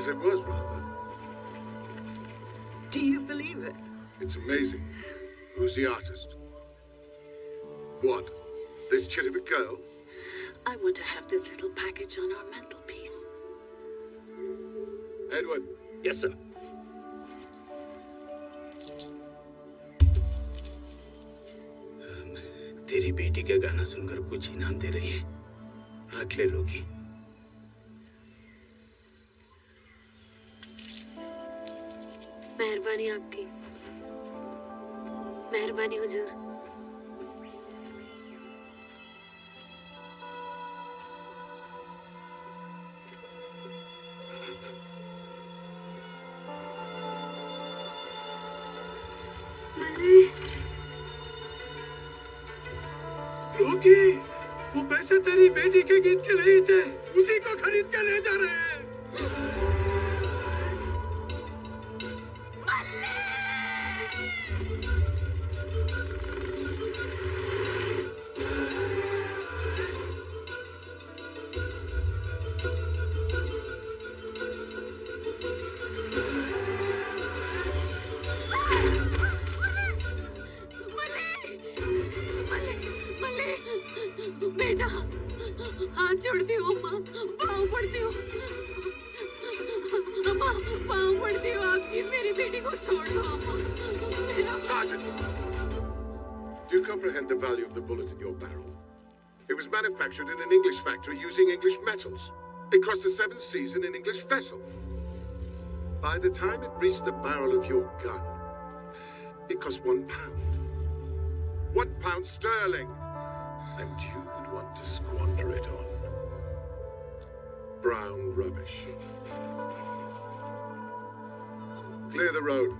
Yes, it was rather. Do you believe it? It's amazing. Who's the artist? What? This chit of a girl? I want to have this little package on our mantelpiece. Edward, yes sir तेरी बेटी का गाना सुनकर कुछ इनाम दे रही है रख ले लोगी लोगी वो पैसे तेरी बेटी के गीत के लिए थे। Manufactured in an English factory using English metals. It crossed the seven seas in an English vessel. By the time it reached the barrel of your gun, it cost one pound. One pound sterling. And you would want to squander it on brown rubbish. Clear the road.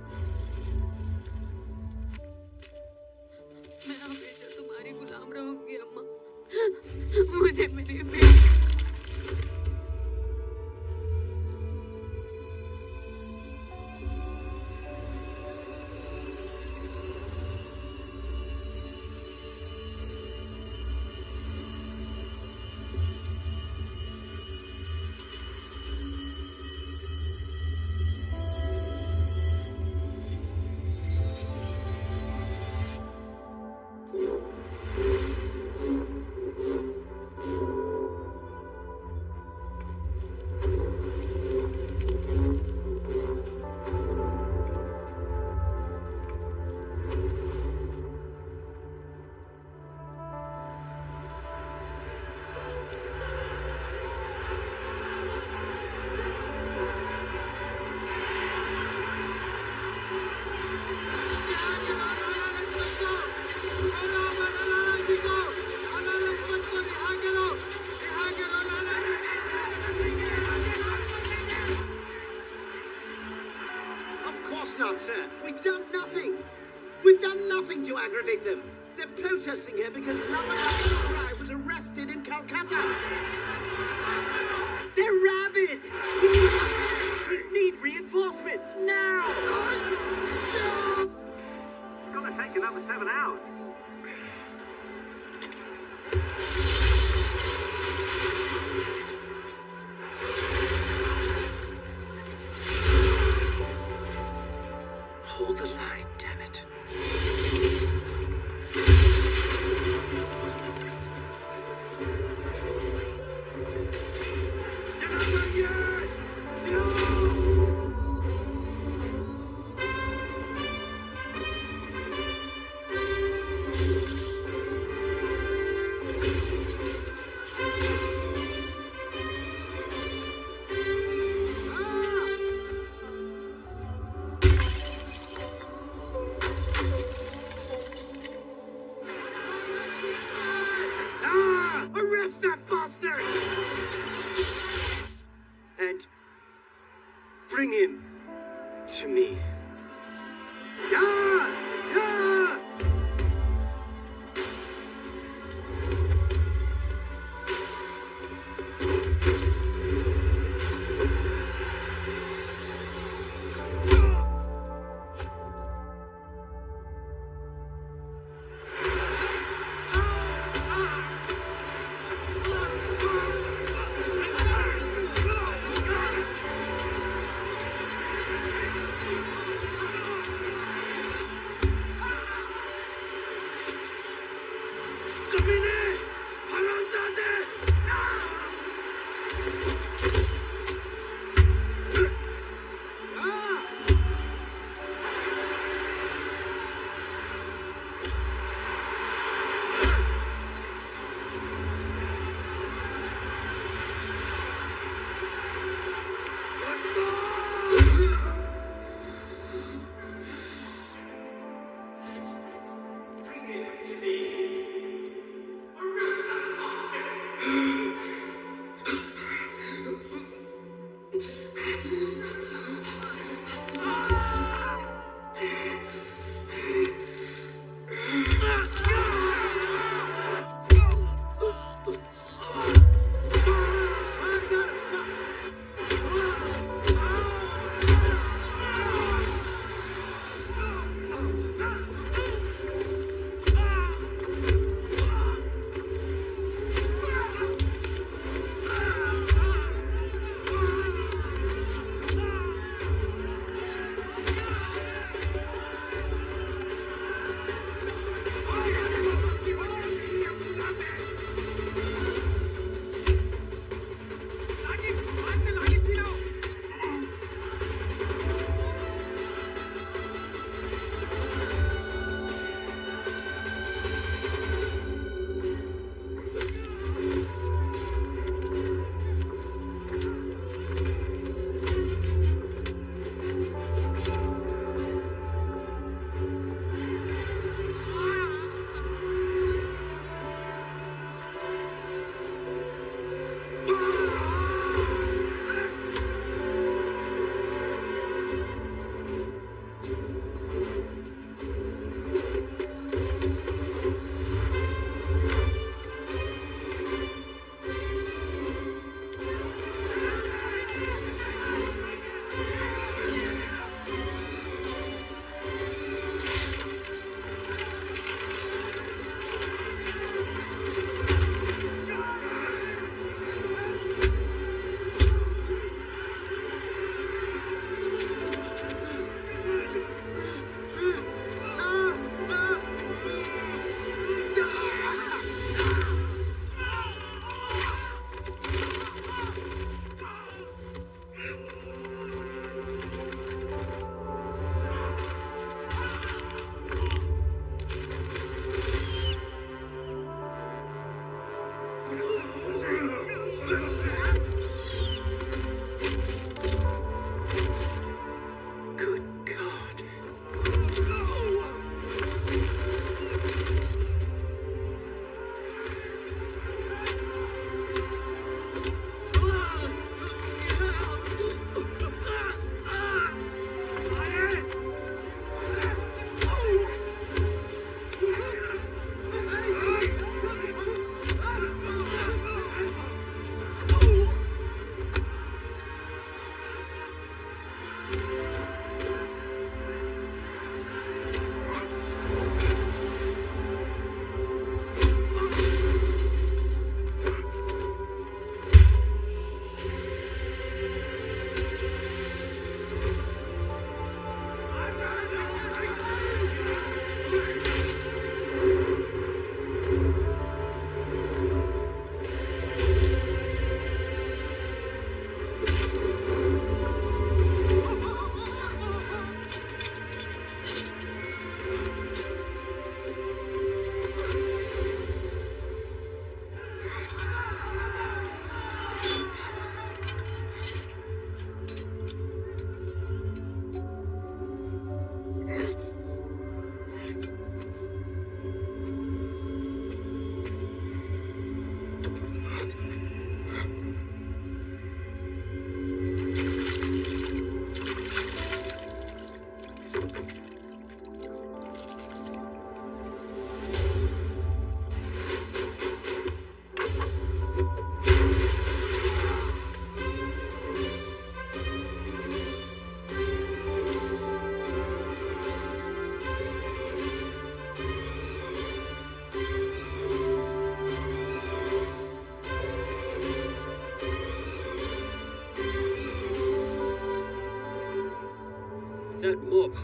Mob.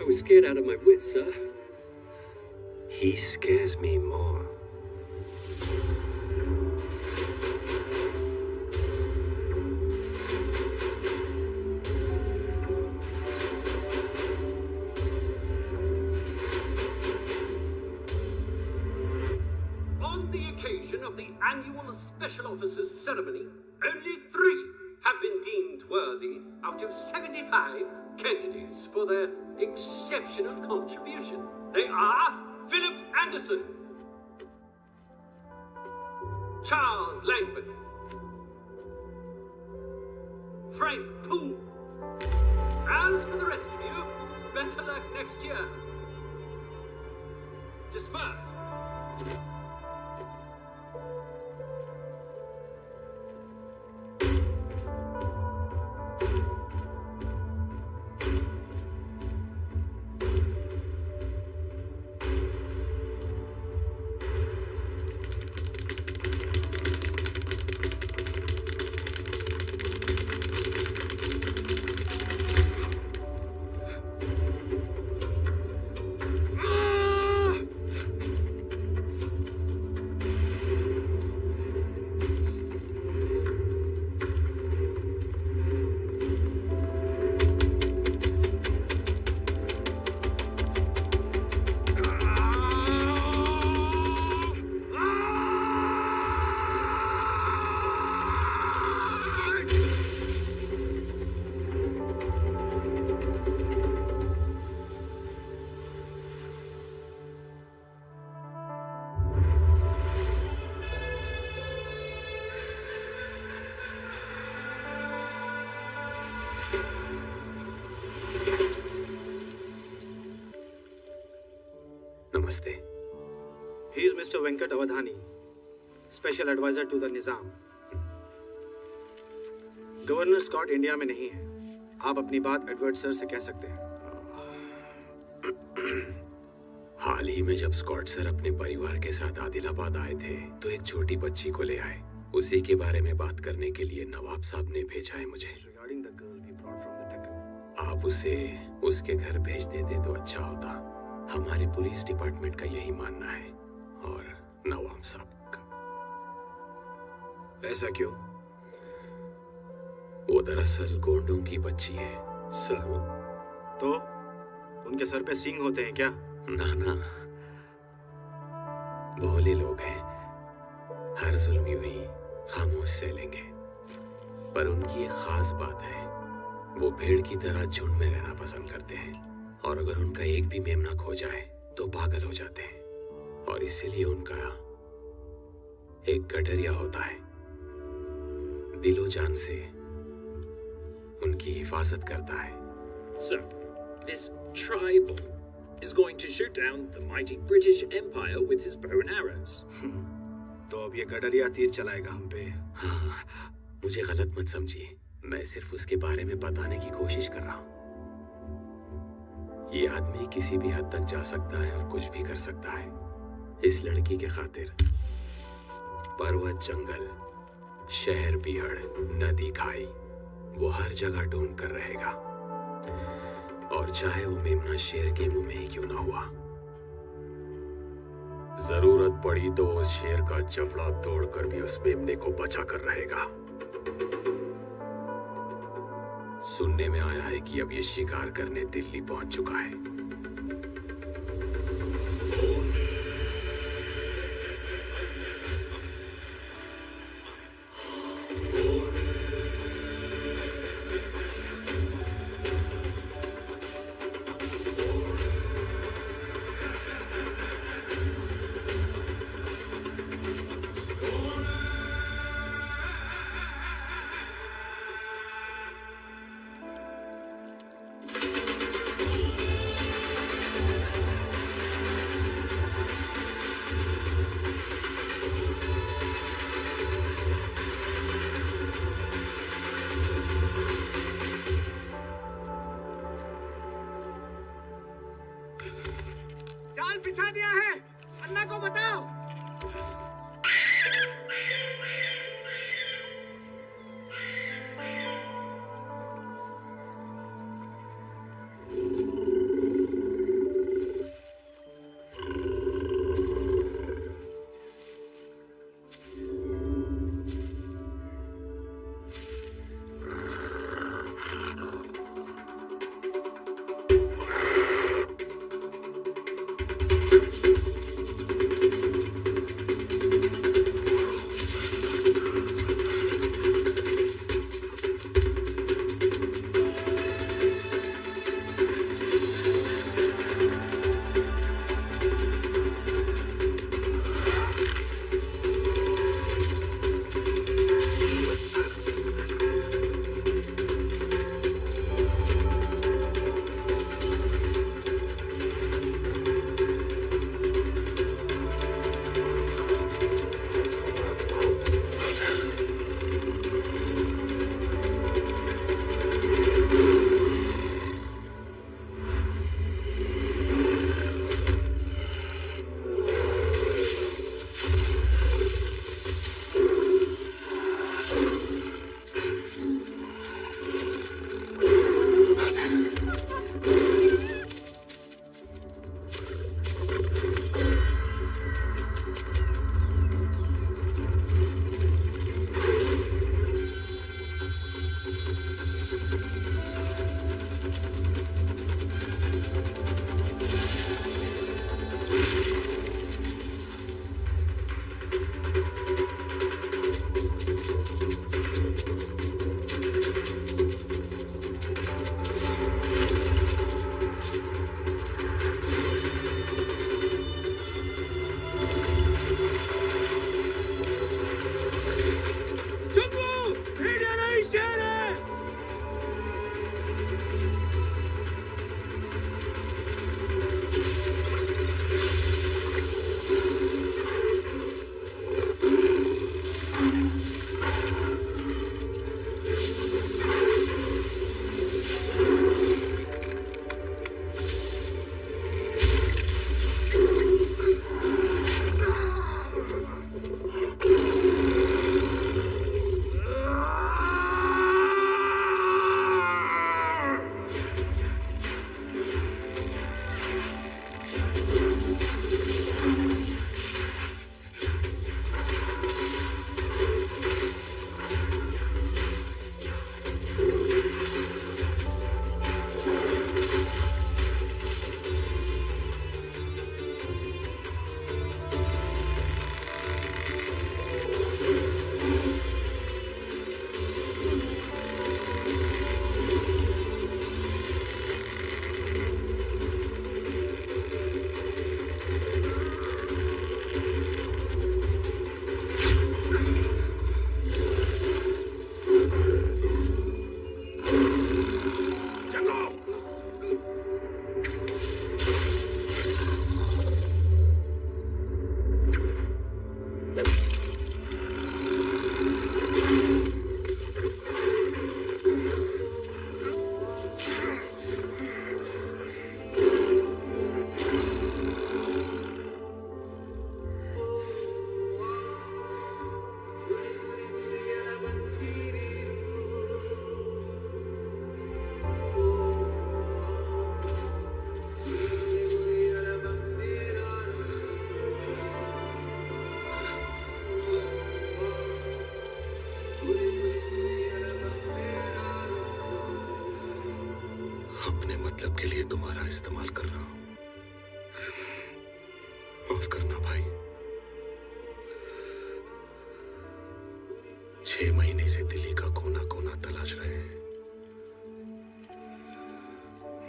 I was scared out of my wits, sir. He scares me more. On the occasion of the annual Special Officers Ceremony, only three have been deemed worthy out of 75 candidates for their exceptional contribution. They are Philip Anderson, Charles Langford, Frank Poole. As for the rest of you, better luck next year. Disperse. Mr. Venkat Avadhani, Special Advisor to the Nizam. Governor Scott India में नहीं है। आप अपनी बात Edward sir से कह सकते हैं। हाल ही में जब स्कॉट सर अपने परिवार के साथ आदिलाबाद आए थे तो एक छोटी बच्ची को ले आए। उसी के बारे में बात करने के लिए नवाब साहब ने भेजा है मुझे। द द आप उसे उसके घर भेज देते तो अच्छा होता। हमारे पुलिस डिपार्टमेंट का यही मानना है। नवाब साहब का। ऐसा क्यों? वो दरअसल गोंडों की बच्ची है सर तो? उनके सर पे सींग होते हैं क्या? ना ना। भोले लोग हैं। हर जुल्म यूँ ही खामोश से लेंगे। पर उनकी एक खास बात है वो भेड़ की तरह झुंड में रहना पसंद करते हैं। और अगर उनका एक भी मेमना खो जाए तो पागल हो जाते हैं। और इसीलिए उनका एक गडरिया होता है। दिलो जान से उनकी हिफाजत करता है। So, this tribal is going to shoot down the mighty British Empire with his bow and arrows. तो अब ये गडरिया तीर चलाएगा हम पे। हाँ, मुझे गलत मत समझिए। मैं सिर्फ़ उसके बारे में बताने की कोशिश कर रहा हूँ। ये आदमी किसी भी हद तक जा सकता है और कुछ भी कर सकता है। इस लड़की के खातिर। पर्वत, जंगल, शहर बिहड़ नदी, खाई, वो हर जगह ढूंढ कर रहेगा। और चाहे वो मेमना शेर के मुँह में ही क्यों ना हुआ। ज़रूरत पड़ी तो उस शेर का जबड़ा तोड़कर भी उस मेमने को बचा कर रहेगा। सुनने में आया है कि अब ये शिकार करने दिल्ली पहुँच चुका है। जाल बिछा दिया है के लिए तुम्हारा इस्तेमाल कर रहा हूँ। माफ़ करना भाई। छह महीने से दिल्ली का कोना कोना तलाश रहे हैं।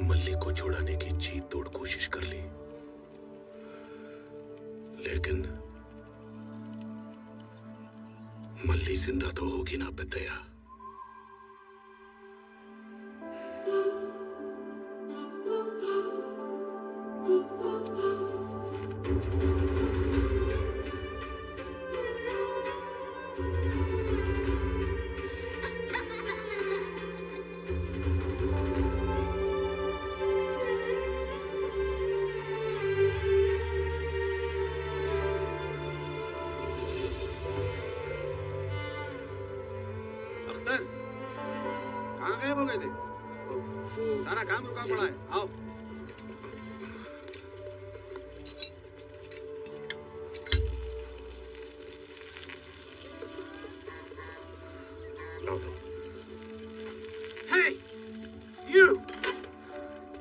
मल्ली को छुड़ाने की जी तोड़ कोशिश कर ली। लेकिन मल्ली ज़िंदा तो होगी ना पेतया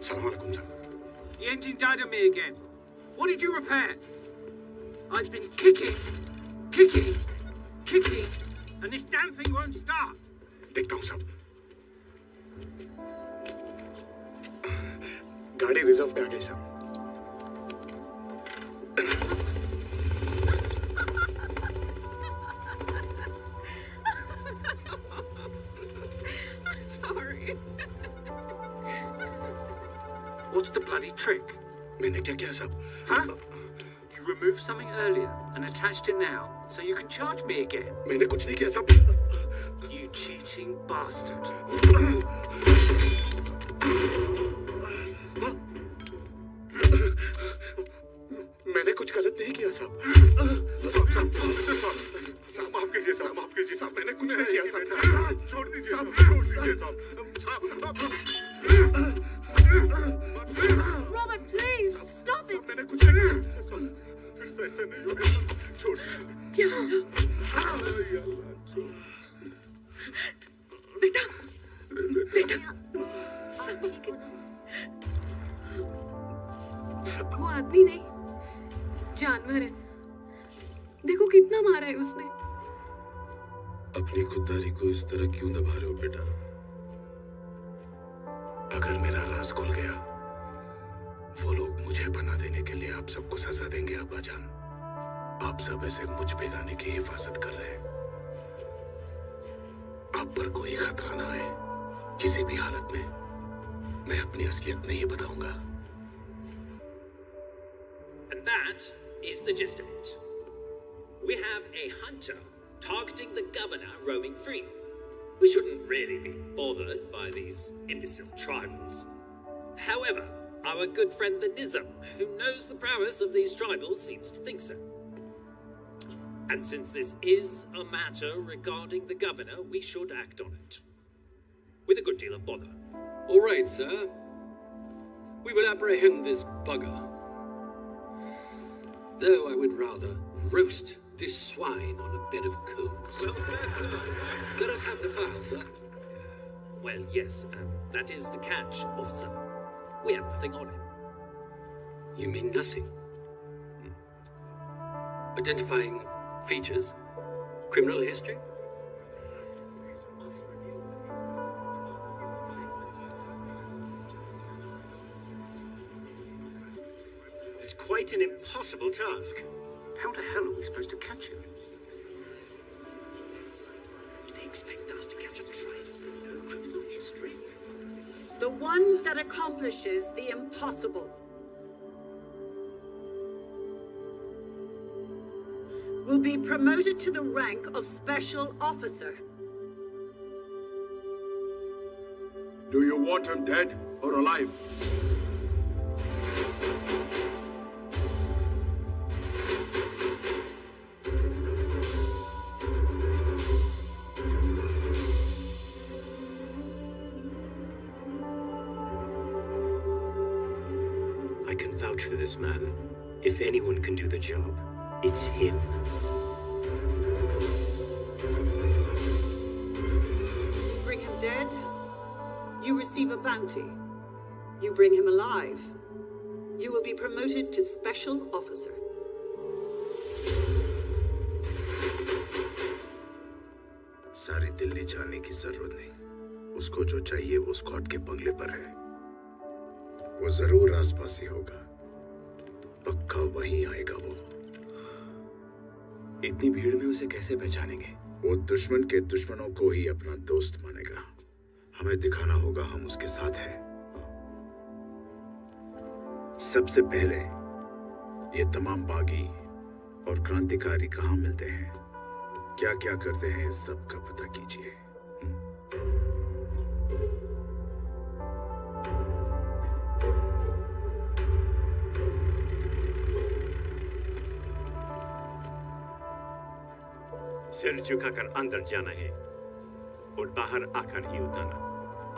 सलाम अलैकुम साहब The engine died on me again. What did you repair? I've been kicking, kicking, kicking, and this damn thing won't start. देखता हूं साहब गाड़ी रिजर्व पे आ गई साहब trick? मैंने क्या किया साहब Huh? You removed something earlier and attached it now, so you can charge me again. मैंने कुछ नहीं किया साहब You cheating bastard. मैंने कुछ गलत नहीं किया साहब साहब साहब साहब साहब माफ़ कीजिए साहब माफ़ कीजिए साहब मैंने कुछ नहीं किया साहब छोड़ दीजिए साहब छोड़ दीजिए साहब साहब Robert, please stop it. मैंने कुछ नहीं किया साहब फिर से ऐसा नहीं होगा छोड़ क्या हुआ? या अल्लाह, छोड़। बेटा बेटा सब ठीक है वो आदमी नहीं जानवर है देखो कितना मारा है उसने अपनी खुददारी को इस तरह क्यों दबा रहे हो बेटा अगर मेरा राज खुल गया, वो लोग मुझे बना देने के लिए आप सबको सजा देंगे अब्बा जान आप सब ऐसे मुझ पे गाने की हिफाजत कर रहे हैं आप पर कोई खतरा ना आए, किसी भी हालत में मैं अपनी असलियत नहीं बताऊँगा And that is the gist of it. We have a hunter targeting the governor roaming free. We shouldn't really be bothered by these imbecile tribals. However, our good friend the Nizam, who knows the prowess of these tribals, seems to think so. And since this is a matter regarding the governor, we should act on it. With a good deal of bother. All right, sir. We will apprehend this bugger. Though I would rather roast this swine on a bed of coals. Well sir. Let us have the file, sir. Well, yes, um, that is the catch, officer. We have nothing on him. You mean nothing? Identifying features? Criminal history? It's quite an impossible task. How the hell are we supposed to catch him? They expect us to catch a traitor with no criminal history. The one that accomplishes the impossible. Will be promoted to the rank of special officer. Do you want him dead or alive? it's him. Bring him dead. You receive a bounty. You bring him alive. You will be promoted to Special Officer. सारी दिल्ली जाने की जरूरत नहीं उसको जो चाहिए वो Scott के बंगले पर है वो जरूर आसपास ही होगा पक्का वहीं आएगा वो इतनी भीड़ में उसे कैसे पहचानेंगे? वो दुश्मन के दुश्मनों को ही अपना दोस्त मानेगा। हमें दिखाना होगा हम उसके साथ हैं। सबसे पहले, ये तमाम बागी और क्रांतिकारी कहाँ मिलते हैं? क्या क्या करते हैं सबका पता कीजिए। सिर झुकाकर अंदर जाना है। और बाहर आकर ही उतारना।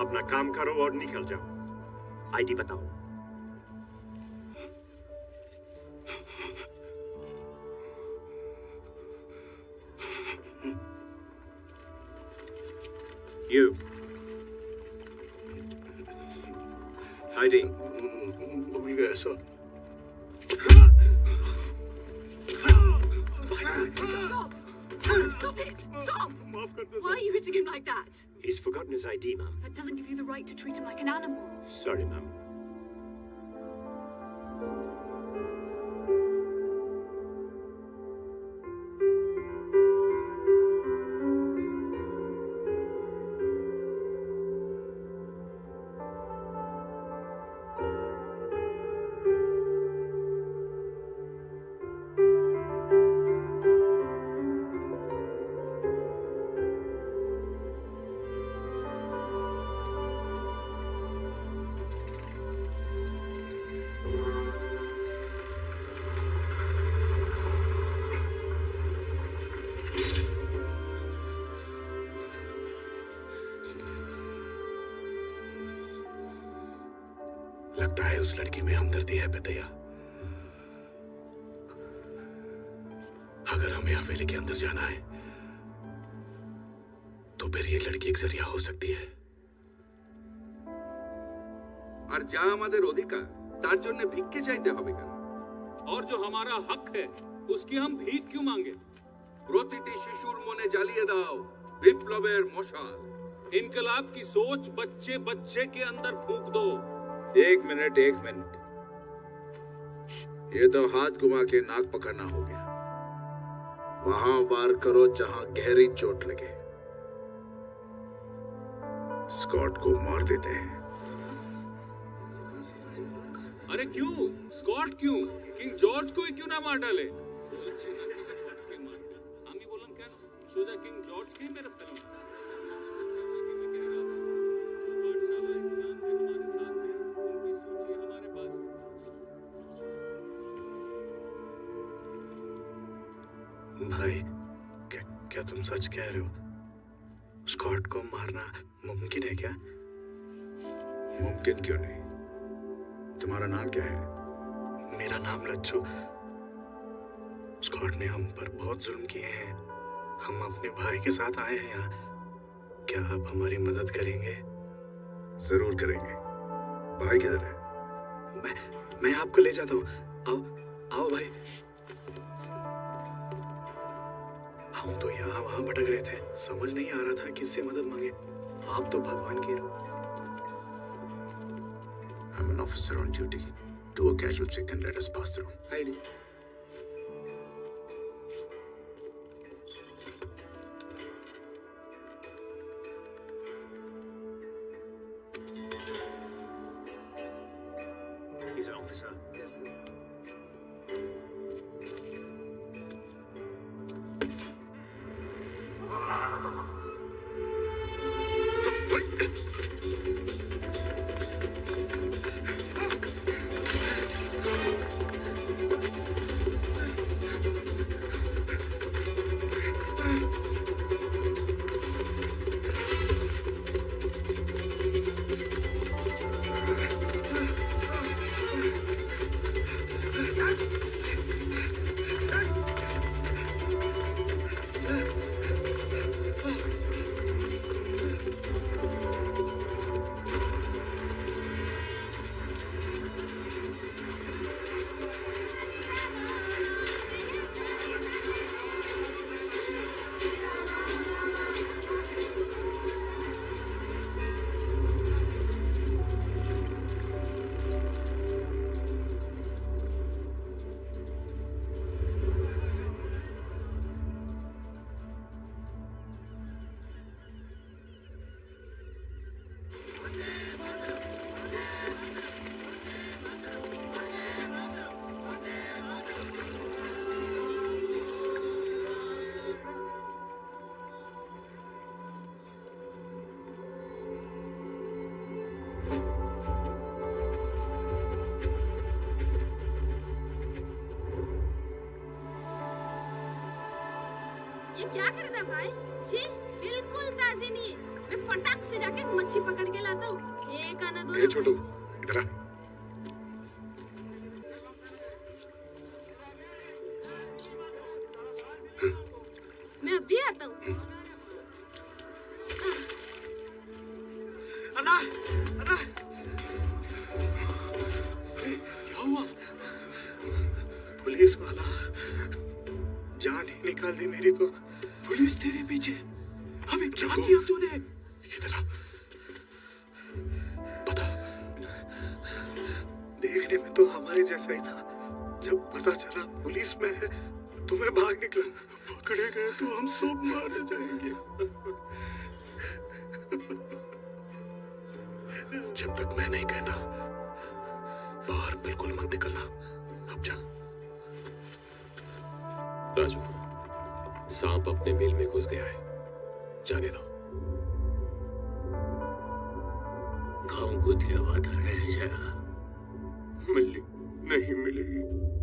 अपना काम करो और निकल जाओ। आईडी बताओ। You. गया sir Stop! Stop it! Stop! Why are you hitting him like that? He's forgotten his ID, ma'am. That doesn't give you the right to treat him like an animal. Sorry, ma'am. उस लड़की में हमदर्दी है बेतैया अगर हमें हवेली के अंदर जाना है तो फिर ये लड़की एक जरिया हो सकती है আর যা আমাদের অধিকার তার জন্য ভিক্ষে চাইতে হবে কেন और जो हमारा हक है उसकी हम भीख क्यों मांगे প্রতিটি শিশুর মনে জ্বালিয়ে দাও বিপ্লবের মশাল इनकलाब की सोच बच्चे बच्चे के अंदर फूक दो एक मिनट एक मिनट। ये तो हाथ घुमा के नाक पकड़ना हो गया। वहाँ वार करो जहाँ गहरी चोट लगे। स्कॉट को मार देते हैं। अरे क्यों? स्कॉट क्यों? किंग जॉर्ज को क्यों ना मार डाले? सोचा किंग जॉर्ज के मेरे तुम सच कह रहे हो? स्कॉट को मारना मुमकिन है क्या? मुमकिन क्यों नहीं? तुम्हारा नाम क्या है? मेरा नाम लच्छू स्कॉट ने हम पर बहुत जुल्म किए हैं। हम अपने भाई के साथ आए हैं यहाँ। क्या आप हमारी मदद करेंगे? ज़रूर करेंगे। भाई किधर है? मैं मैं आपको ले जाता हूँ। आओ आओ भाई। तो यहाँ वहाँ भटक रहे थे समझ नहीं आ रहा था किससे मदद मांगे आप तो भगवान के I'm an officer on duty. Do a casual check and let us pass through. I He's क्या किया तूने इधर आ पता देखने में तो हमारे जैसा ही था जब पता चला पुलिस में है तो मैं भाग निकला पकड़े गए तो हम सब मारे जाएँगे जब तक मैं नहीं कहता बाहर बिल्कुल मत निकलना अब जा राजू सांप अपने मेल में घुस गया है जाने दो। गाँव को दिया वादा रह जाएगा मिलने नहीं मिलेगी।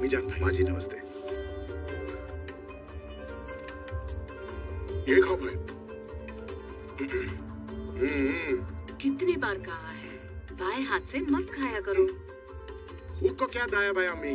अमीजान भाई हाँ जी नमस्ते। ये खाओ भाई। कितनी बार कहा है? बाएँ हाथ से मत खाया करो। खुद को क्या दाया भाई अम्मी?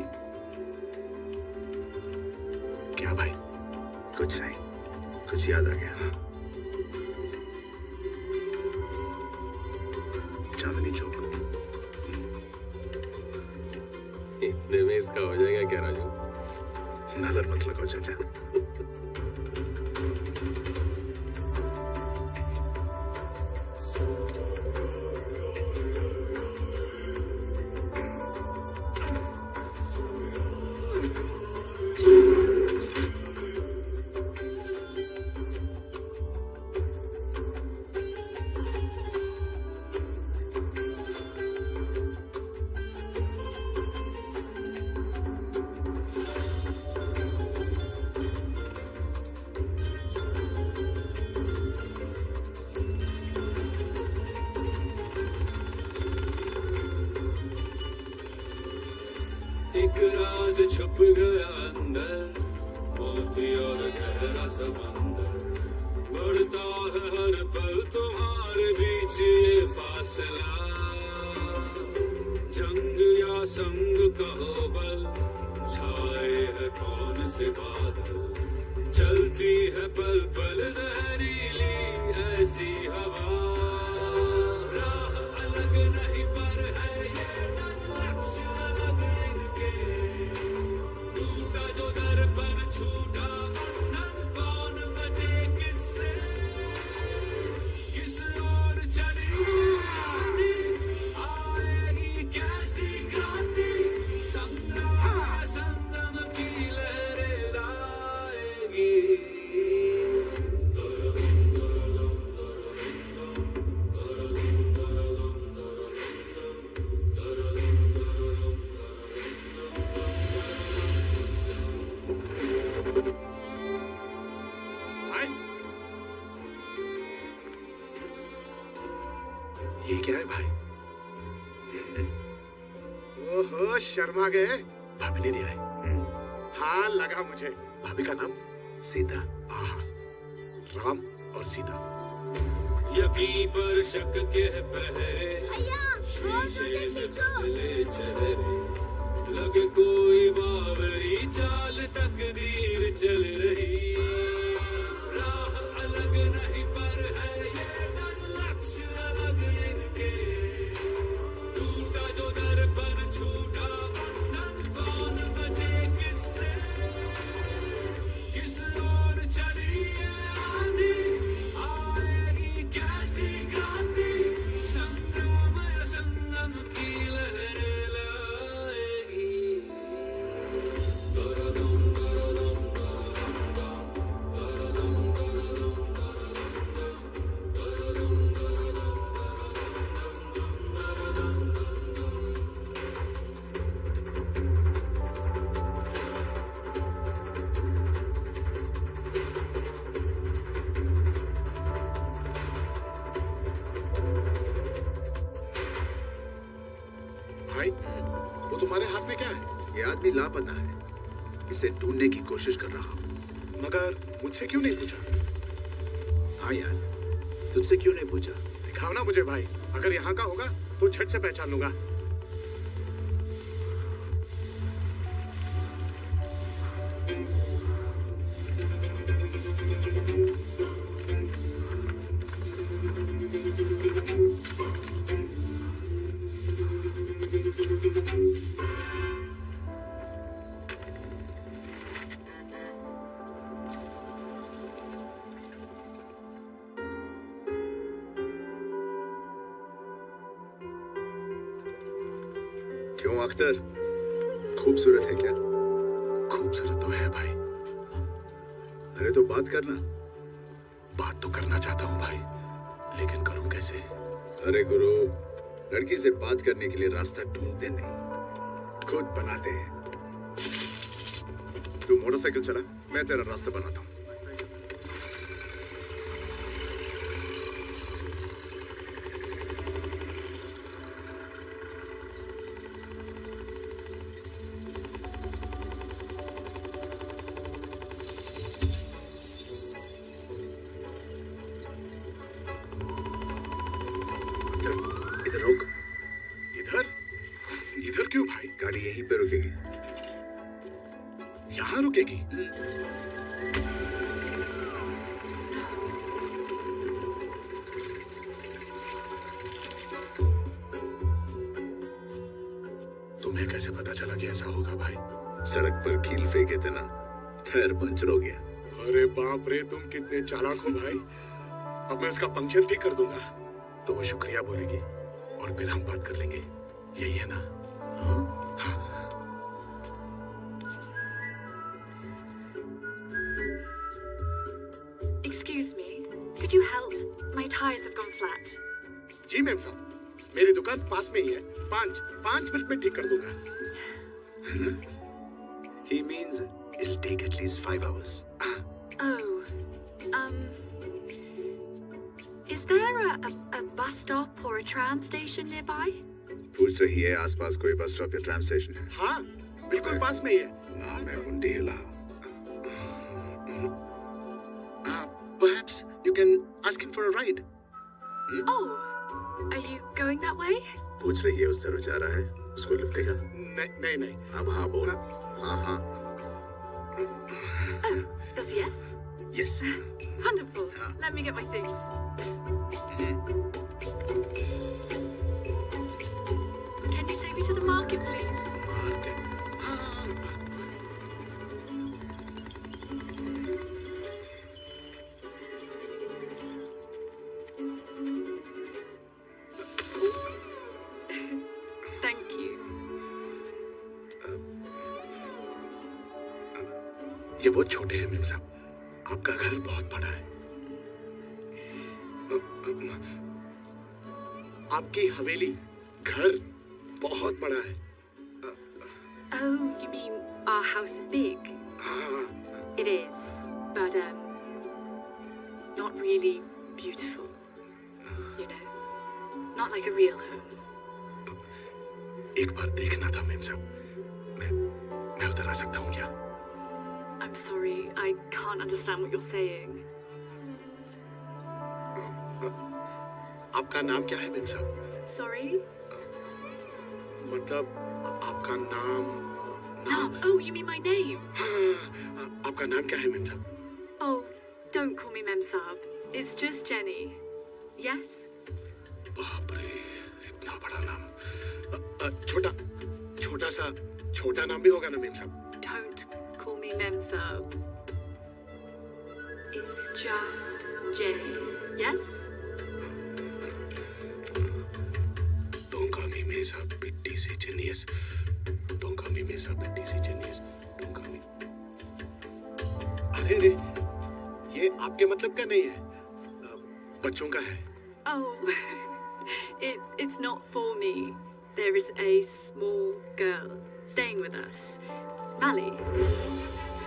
गर्मा गए भाभी ने दिया है। हम्म। हाँ लगा मुझे। भाभी का नाम सीता। आहा। राम और सीता। यकीन पर शक के पह लापता है। इसे ढूँढने की कोशिश कर रहा हूँ। मगर मुझसे क्यों नहीं पूछा? हाँ यार, तुझसे क्यों नहीं पूछा? दिखाओ ना मुझे भाई। अगर यहाँ का होगा तो झट से पहचान लूँगा। यहाँ रुकेगी। तुम्हें कैसे पता चला कि ऐसा होगा भाई? सड़क पर कील फेंके थे ना टायर पंचर हो गया। अरे बाप रे तुम कितने चालाक हो भाई। अब मैं इसका पंक्चर ठीक कर दूँगा। तो वो शुक्रिया बोलेगी और फिर हम बात कर लेंगे। यही है ना? दुकान पास में ही है पाँच पाँच मिनट में ठीक कर दूँगा He means it'll take at least five hours. Oh, um, is there a, a, a bus stop or a tram station nearby? पूछ रही है आसपास कोई बस स्टॉप या ट्राम स्टेशन है हाँ बिल्कुल पास में ही है नाम है मुंडेला Perhaps you can ask him for a ride. Oh, are you going that way? पूछ रही है उस तरफ जा रहा है उसको लिफ्ट देगा नहीं नहीं नहीं अब हाँ बोल हाँ हाँ Oh, that's a yes? Yes. Wonderful. Let me get my things. Can you take me to the market, please? बहुत छोटे हैं मेम साहब आपका घर बहुत बड़ा है आपकी हवेली घर बहुत बड़ा है Oh, you mean our house is big? It is, but um, not really beautiful. You know, not like a real home. एक बार देखना था मेम साहब मैं मैं उधर आ सकता हूँ क्या I'm sorry, I can't understand what you're saying. आपका नाम क्या है मेम साहब Sorry? मतलब आपका नाम Naam. Oh, you mean my name? आपका नाम क्या है मेम साहब Oh, don't call me Mem Saab. It's just Jenny. Yes? बाप रे इतना बड़ा नाम अ, अ, छोटा छोटा सा छोटा नाम भी होगा ना मेम साहब Don't call me Mem Saab. It's just Jenny. Yes? Don't call me Mesa, pitti si genius. Don't call me Mesa, pitti si genius. Don't call me. अरे अरे ये आपके मतलब का नहीं है अ, बच्चों का है Oh, it, it's not for me. There is a small girl staying with us. Mally.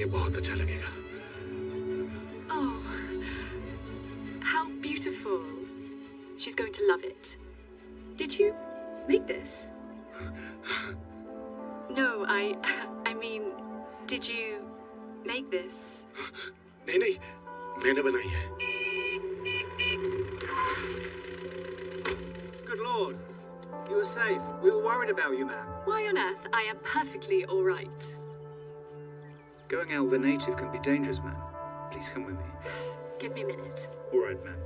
ये बहुत अच्छा लगेगा Oh, how beautiful. She's going to love it. Did you make this? No, I I mean, did you make this? नहीं नहीं मैंने बनाई है Good lord. You were safe. We were worried about you, man. Why on earth? I am perfectly all right. Going out with a native can be dangerous, man. Please come with me. Give me a minute. All right, man.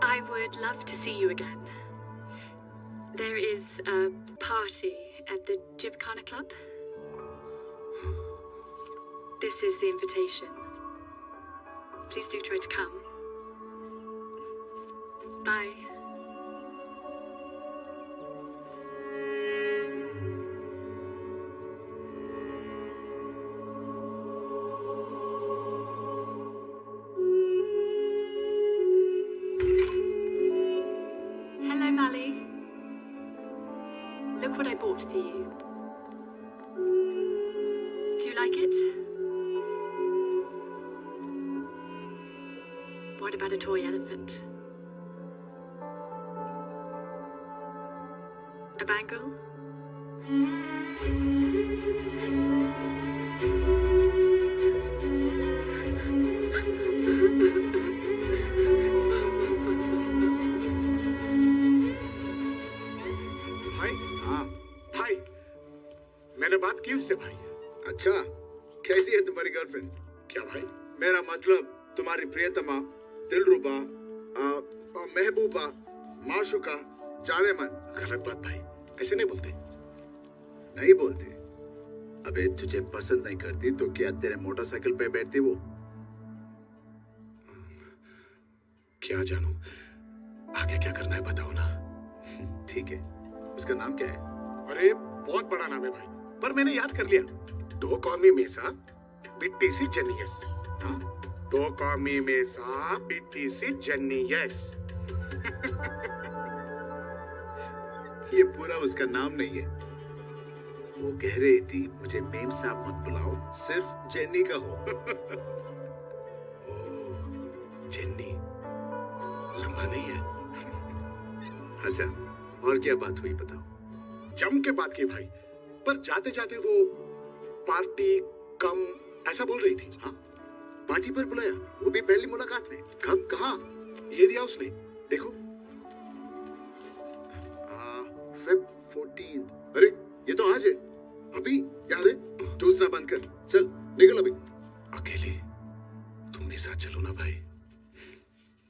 I would love to see you again. There is a party at the Gymkhana Club. This is the invitation. Please do try to come. Bye. Bangle? भाई हाँ। भाई मैंने बात की उससे भाई। अच्छा कैसी है तुम्हारी गर्लफ्रेंड क्या भाई? मेरा मतलब तुम्हारी प्रियतमा दिलरुबा महबूबा माशुका जाने मन गलत बात भाई। ऐसे नहीं बोलते। नहीं बोलते। अबे तुझे पसंद नहीं करती तो क्या तेरे मोटरसाइकिल पे बैठती वो? क्या जानू? आगे क्या करना है बताओ ना। ठीक है। उसका नाम क्या है? अरे बहुत बड़ा नाम है भाई। पर मैंने याद कर लिया। दो कौमी मेसा बिट्टी सी जनियस हाँ? दो कौमी मेसा बिट्टी सी जनियस ये पूरा उसका नाम नहीं है। वो कह रही थी, मुझे मेम साहब मत बुलाओ, सिर्फ़ जेनी का हो। जेनी लंबा नहीं है। अच्छा और क्या बात हुई बताओ? जम के बात की भाई। पर जाते जाते वो पार्टी, कम, ऐसा बोल रही थी। हाँ पार्टी पर बुलाया। वो भी पहली मुलाकात में। कब, कहा? ये दिया उसने। देखो। फेब फोर्टीन अरे, ये तो आज है। अभी, याद है? टूसना बंद कर। चल, निकल अभी। अकेले? तुम मेरे साथ चलो ना भाई।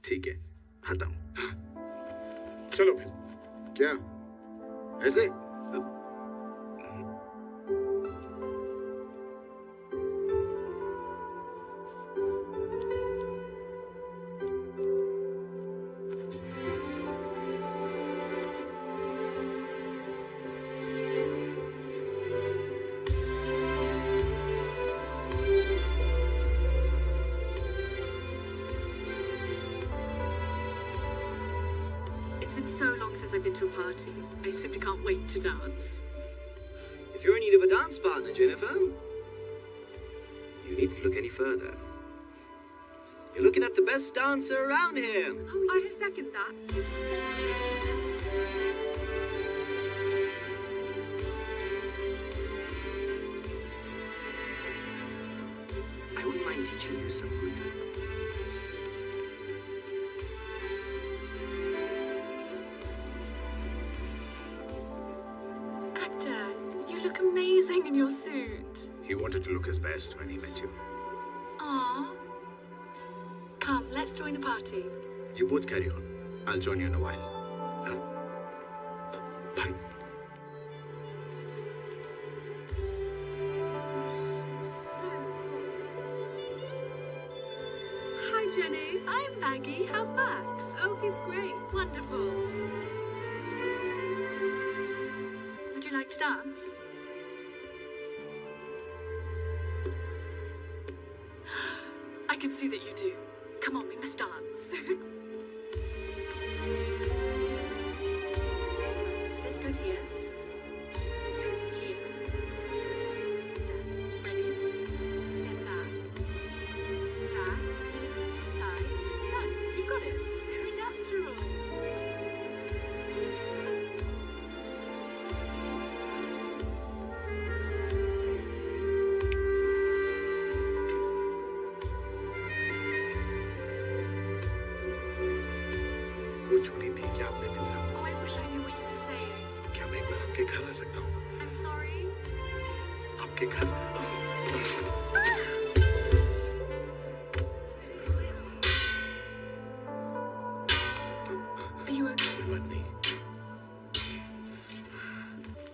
ठीक है, आता हूँ। चलो फिर। क्या? ऐसे? Wanted to look his best when he met you. Aw. Come, let's join the party. You both carry on. I'll join you in a while. crazy that you do. Are you okay? Madni.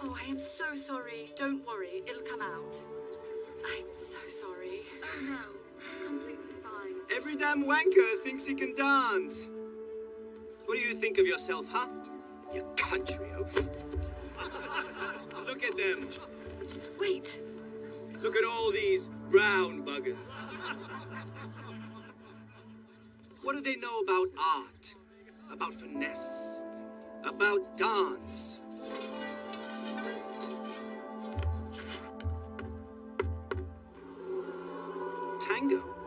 Oh, I am so sorry. Don't worry, it'll come out. I'm so sorry. Oh no, it's completely fine. Every damn wanker thinks he can dance. What do you think of yourself, huh? You country oaf. Look at them. Wait. Look at all these brown buggers. What do they know about art? About finesse? About dance? Tango?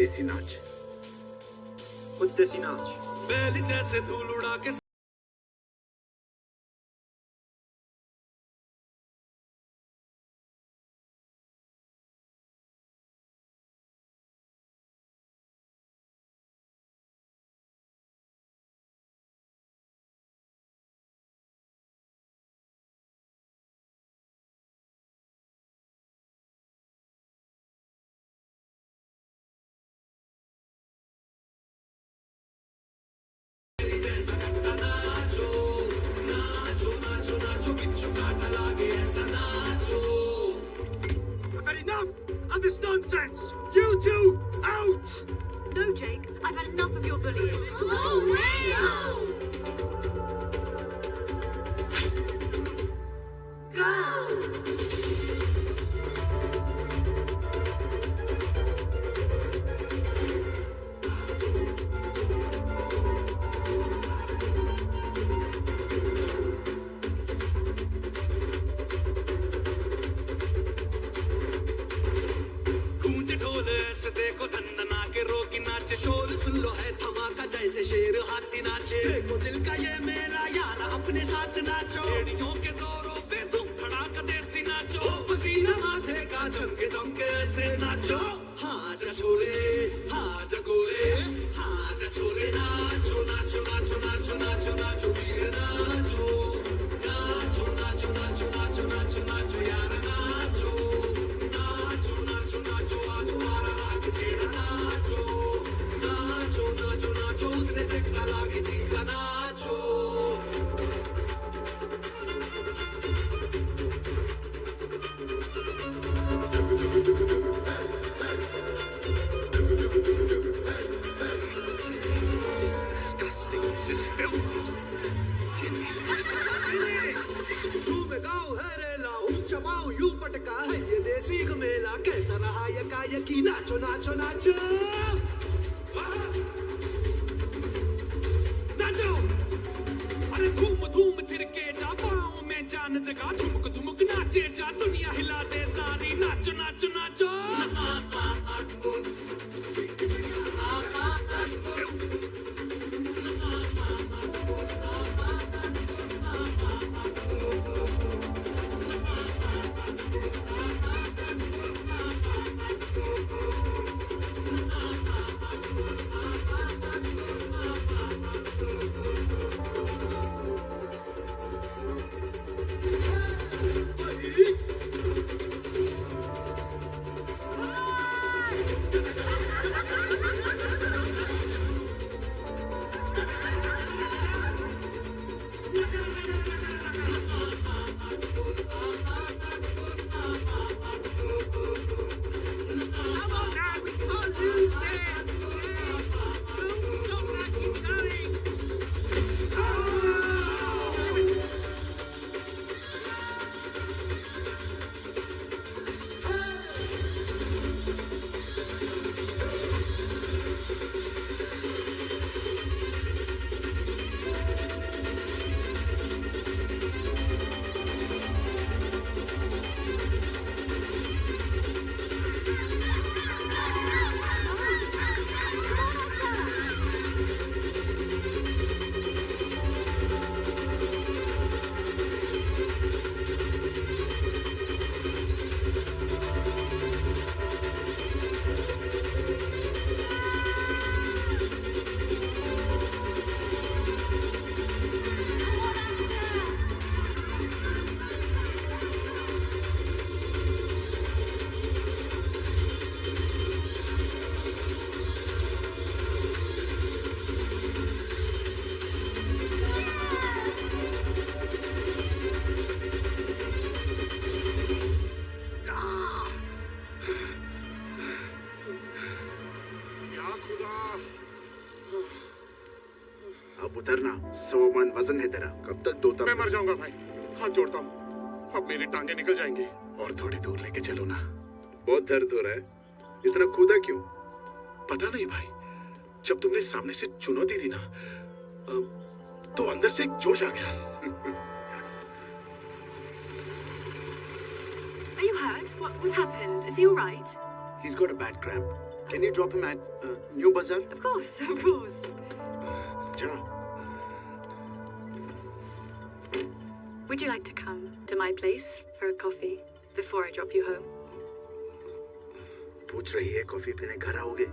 देसी नाच। कुछ देसी नाच। बैल जैसे धूल उड़ा के वज़न है तेरा कब तक दोता मैं मर जाऊँगा भाई हाथ जोड़ता हूँ अब मेरी टांगे निकल जाएँगी और थोड़ी दूर लेके चलो ना बहुत दर्द हो रहा है इतना कूदा क्यों पता नहीं भाई जब तुमने सामने से चुनौती दी ना तो अंदर से एक जोश आ गया Are you hurt? What, what's happened? Is he all right? He's got a bad cramp. Can you drop him at uh, New Bazaar? Of course, of course. Ja. Would you like to come to my place for a coffee before I drop you home? पूछ रही है coffee पीने घर आओगे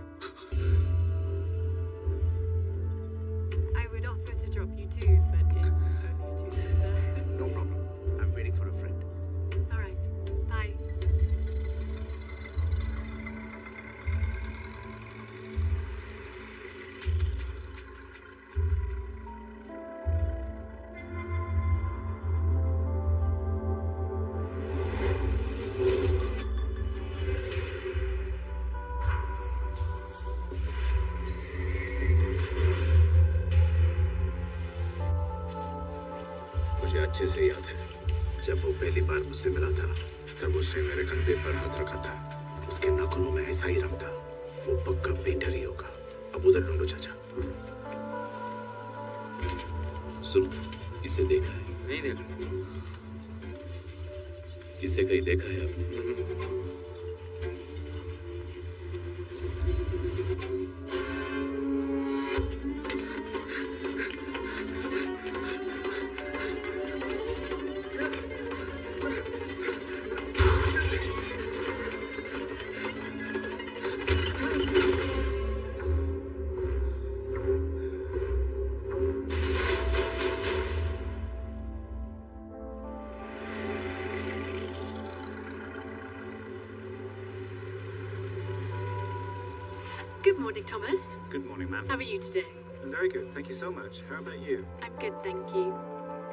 Thomas. Good morning, ma'am. How are you today? I'm very good. Thank you so much. How about you? I'm good, thank you.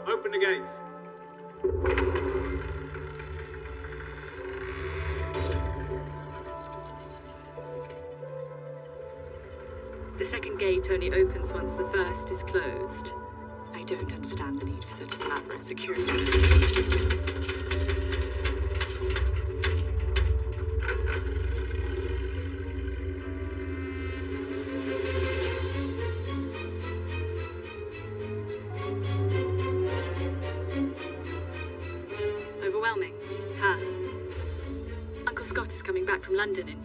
Open the gates. The second gate only opens once the first is closed. I don't understand the need for such elaborate security.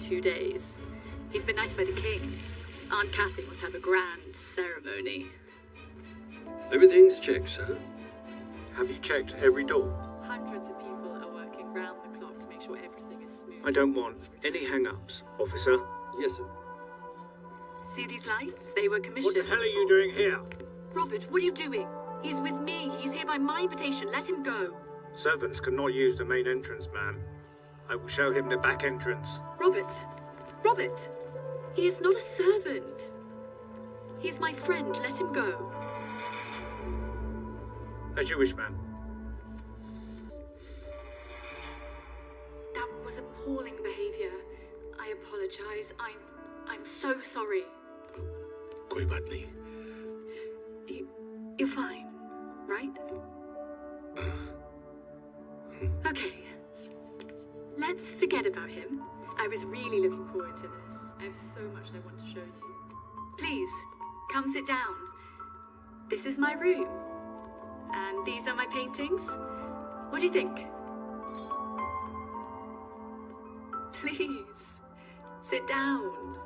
Two days. He's been knighted by the king. Aunt Kathy wants to have a grand ceremony. Everything's checked, sir. Have you checked every door? Hundreds of people are working round the clock to make sure everything is smooth. I don't want any hang-ups, officer. Yes, sir. See these lights? They were commissioned. What the hell are you doing here? Robert, what are you doing? He's with me. He's here by my invitation. Let him go. Servants cannot use the main entrance, ma'am. I will show him the back entrance. Robert! Robert! He is not a servant. He's my friend. Let him go. As you wish, ma'am. That was appalling behavior. I apologize. I'm I'm so sorry. कोई बात नहीं You you're fine, right? Okay. Let's forget about him. I was really looking forward to this. I have so much I want to show you. Please, come sit down. This is my room. And these are my paintings. What do you think? Please, sit down.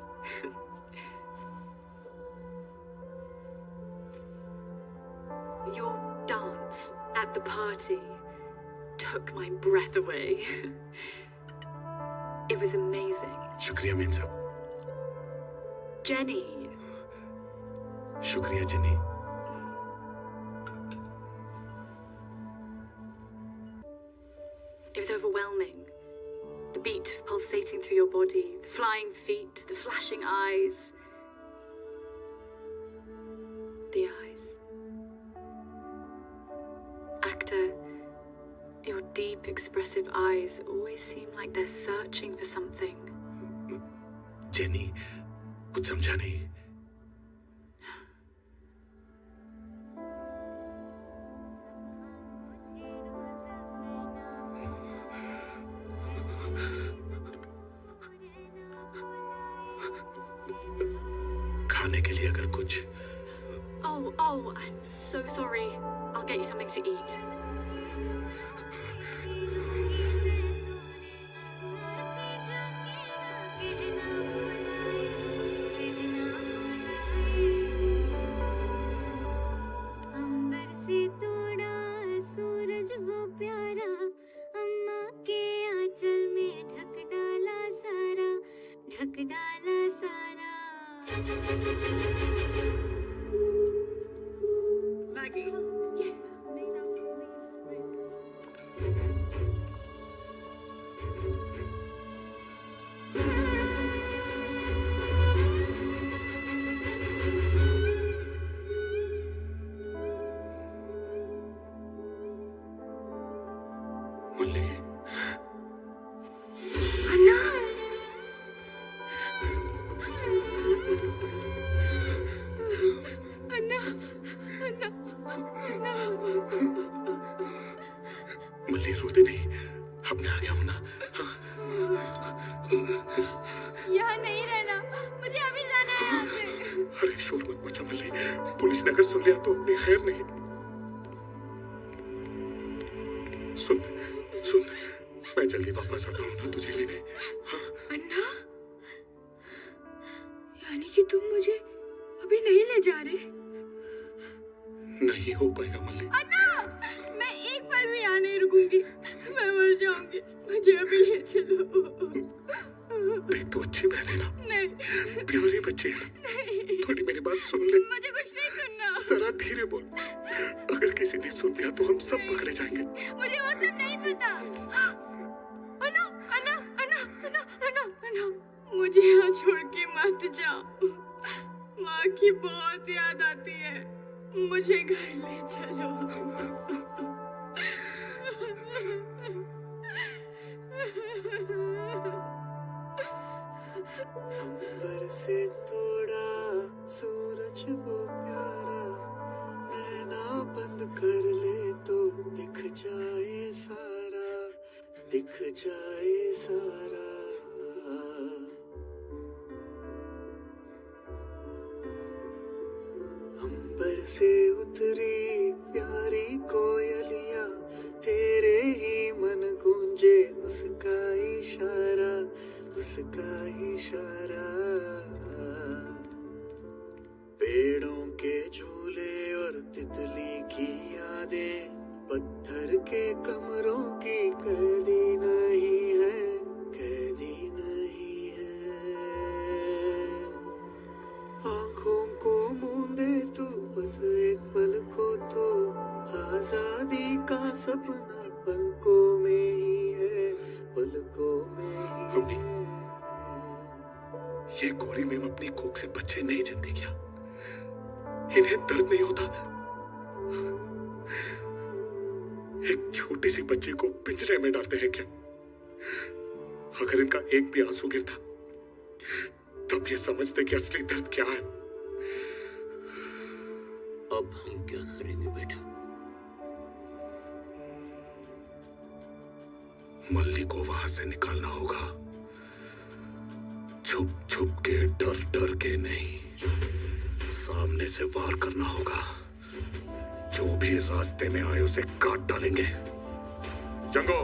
Your dance at the party took my breath away. it was amazing. शुक्रिया ma'am साहब Jenny, शुक्रिया जिनी it was overwhelming. The beat pulsating through your body, the flying feet, the flashing eyes. The eyes. Your deep, expressive eyes always seem like they're searching for something. Jenny, Utsamjani, रास्ते में आए उसे काट डालेंगे। चंगो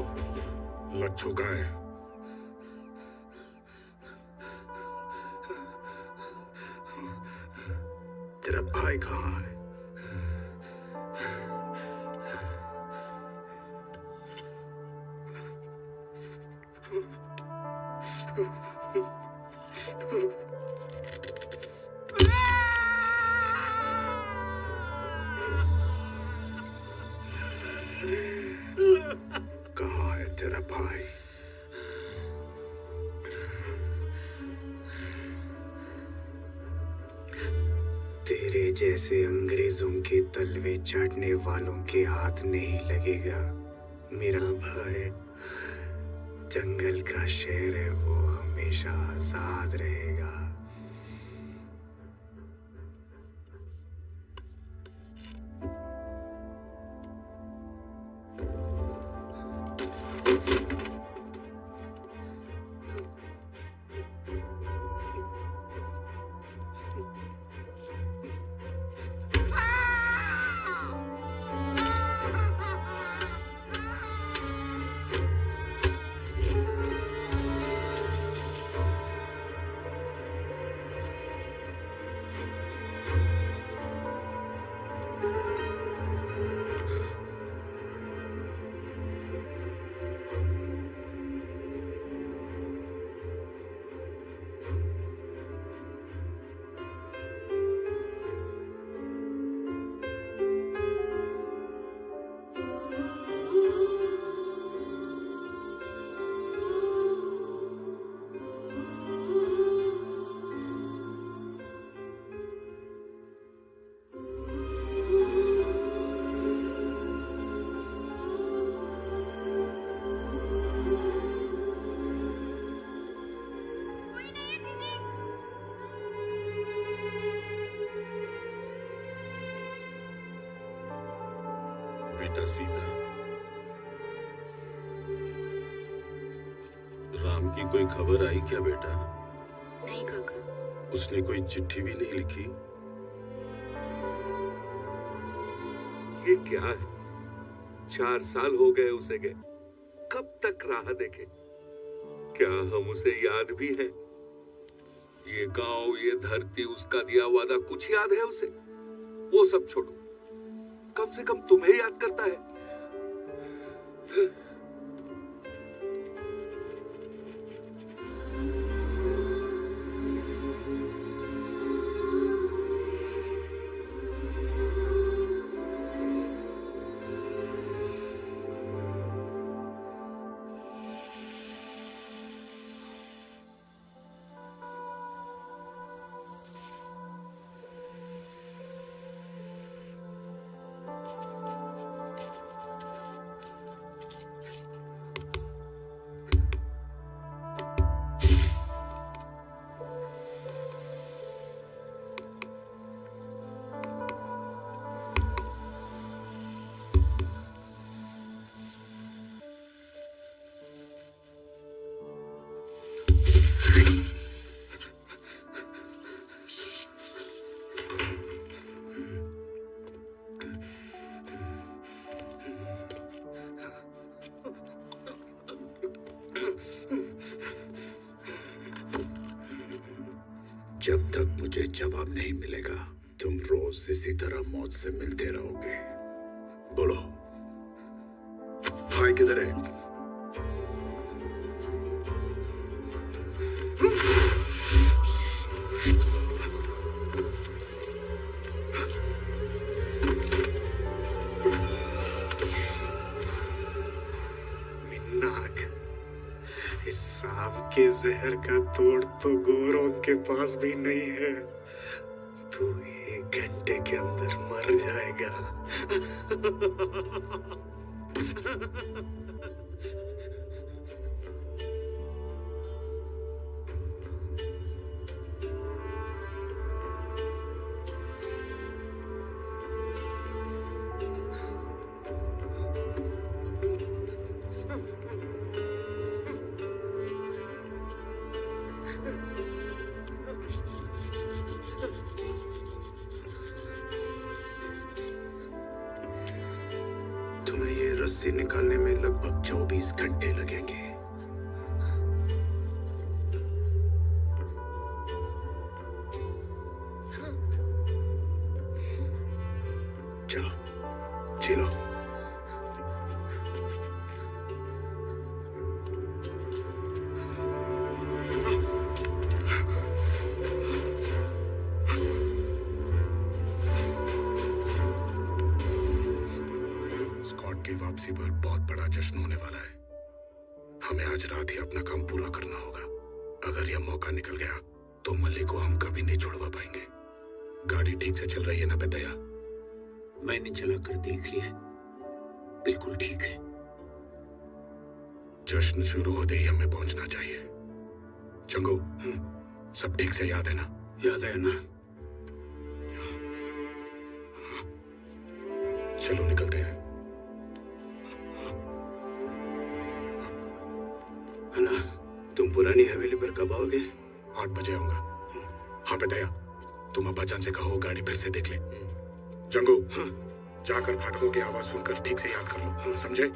लच्छू का है? तेरा भाई कहाँ है? करने वालों के हाथ नहीं लगेगा। मेरा भाई जंगल का शेर है, वो हमेशा आज़ाद रहेगा कोई खबर आई क्या बेटा? नहीं काका। उसने कोई चिट्ठी भी नहीं लिखी? ये क्या है? चार साल हो गए उसे गए कब तक राह देखे? क्या हम उसे याद भी है? ये गाँव ये धरती उसका दिया वादा कुछ याद है उसे? वो सब छोड़ो। कम से कम तुम्हें याद करता है। जब तक मुझे जवाब नहीं मिलेगा, तुम रोज इसी तरह मौत से मिलते रहोगे। बोलो। भाई किधर है? का तोड़ तो गोरों के पास भी नहीं है। अपना काम पूरा करना होगा। अगर यह मौका निकल गया तो मल्ली को हम कभी नहीं छुड़वा पाएँगे। गाड़ी ठीक से चल रही है ना बेदया मैंने चला कर देख लिया बिल्कुल ठीक है। जश्न शुरू होते ही हमें पहुँचना चाहिए। चंगू सब ठीक से याद है ना? याद है ना? कब आओगे आठ बजे आऊँगा। हाँ बेदया तुम अब्बा जान से कहो गाड़ी फिर से देख ले। जंगू जाकर फाटकों की आवाज़ सुनकर ठीक से याद कर लो। हाँ। समझे?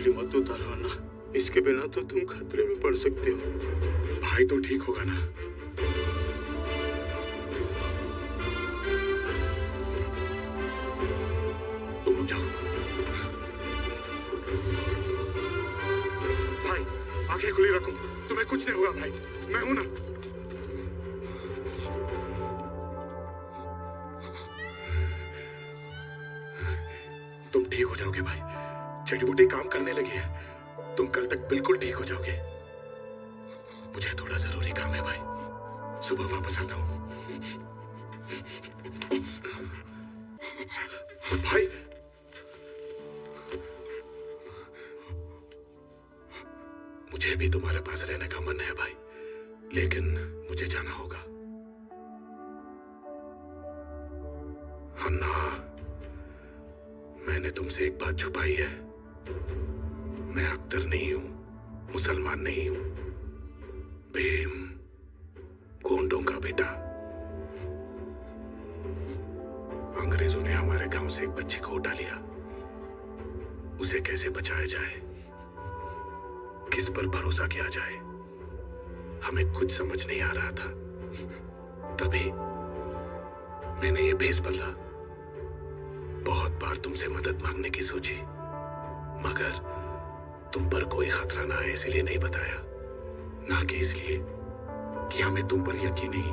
रक्षा मत उतारो ना इसके बिना तो तुम खतरे में पड़ सकते हो। भाई तो ठीक होगा ना? तुम जाओ। भाई, आँखें खुली रखो। तुम्हें कुछ नहीं होगा भाई। मैं हूँ ना। तुम ठीक हो जाओगे भाई। जड़ी काम करने लगी है। तुम कल तक बिल्कुल ठीक हो जाओगे। मुझे थोड़ा ज़रूरी काम है भाई। सुबह वापस आता हूँ। भाई। मुझे भी तुम्हारे पास रहने का मन है भाई। लेकिन मुझे जाना होगा। अन्ना, मैंने तुमसे एक बात छुपाई है। मैं अख्तर नहीं हूँ, मुसलमान नहीं हूँ। भीम, गोंडों का बेटा। अंग्रेज़ों ने हमारे गाँव से एक बच्ची को उठा लिया। उसे कैसे बचाया जाए? किस पर भरोसा किया जाए? हमें कुछ समझ नहीं आ रहा था। तभी मैंने ये भेस बदला। बहुत बार तुमसे मदद मांगने की सोची। मगर तुम पर कोई खतरा ना है, इसलिए नहीं बताया। ना कि इसलिए कि हमें तुम पर यकीन नहीं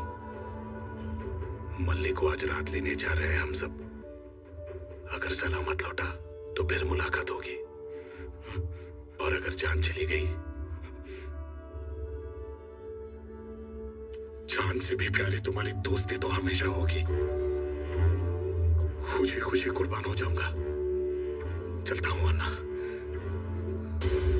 मल्ली को आज रात लेने जा रहे हैं हम सब। अगर सलामत लौटा तो फिर मुलाकात होगी। और अगर जान चली गई, जान से भी प्यारी तुम्हारी दोस्ती तो हमेशा होगी। खुशी खुशी कुर्बान हो जाऊँगा। चलता हूँ, अन्ना। जान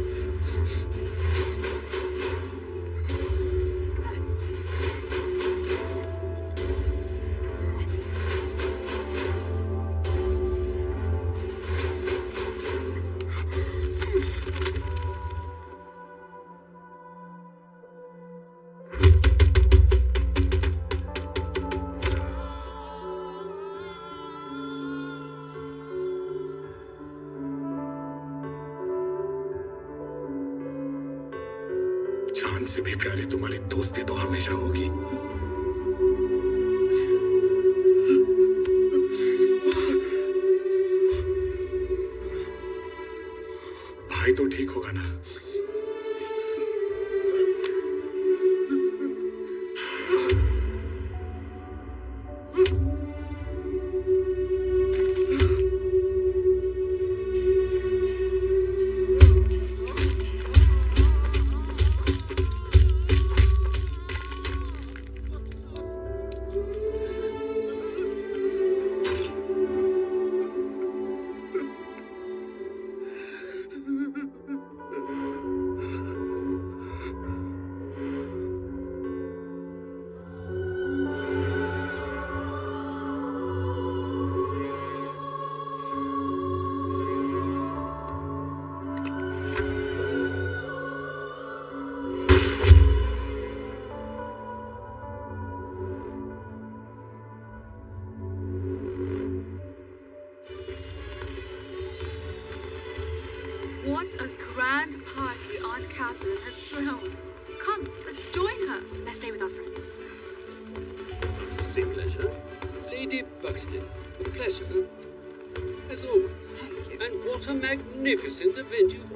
magnificent adventure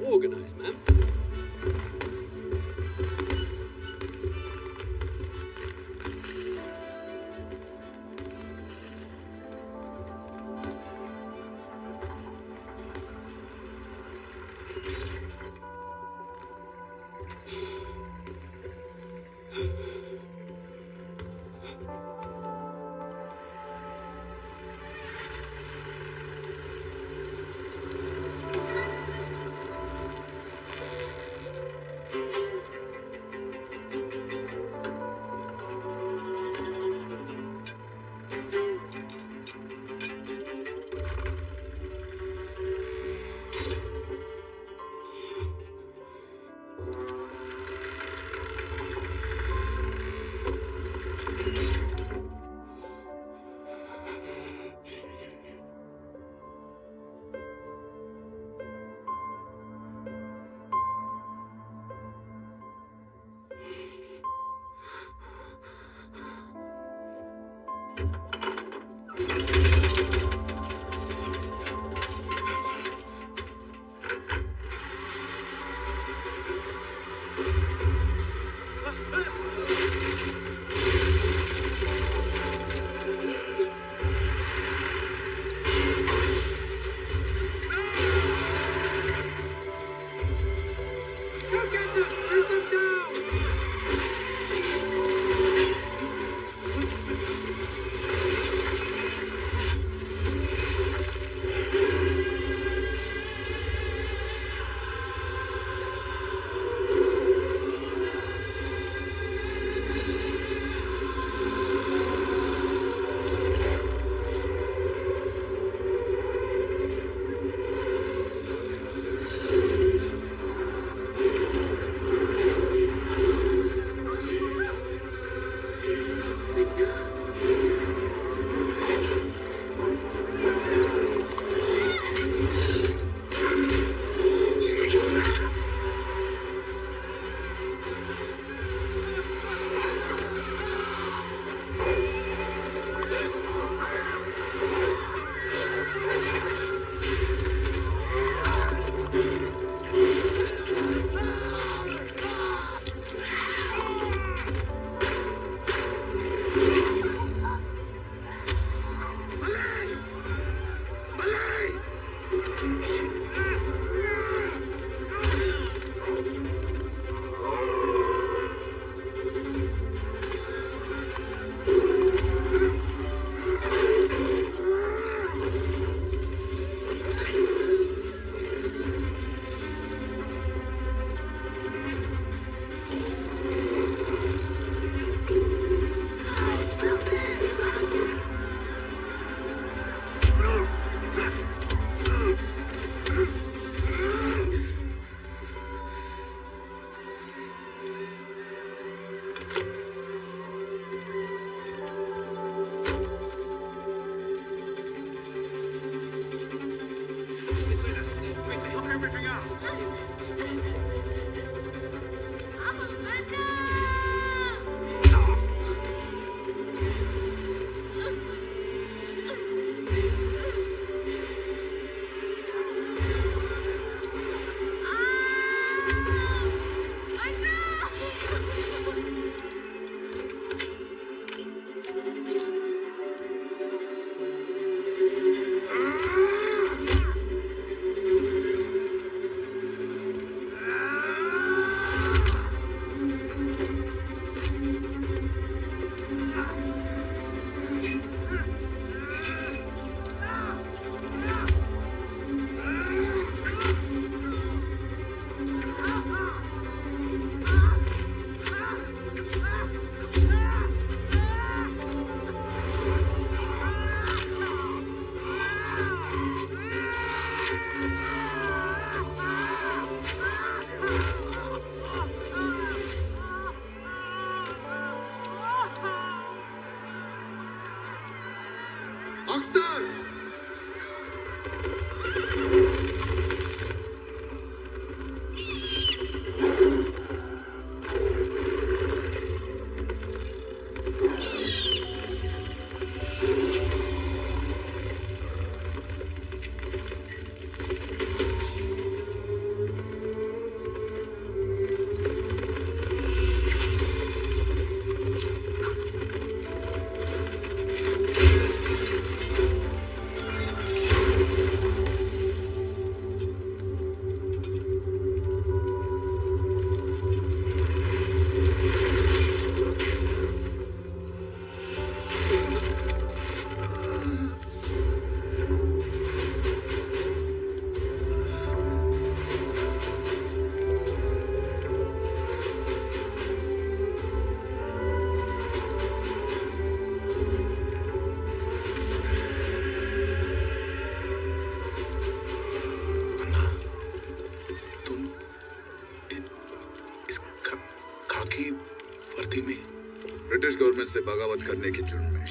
बगावत करने के जुर्म में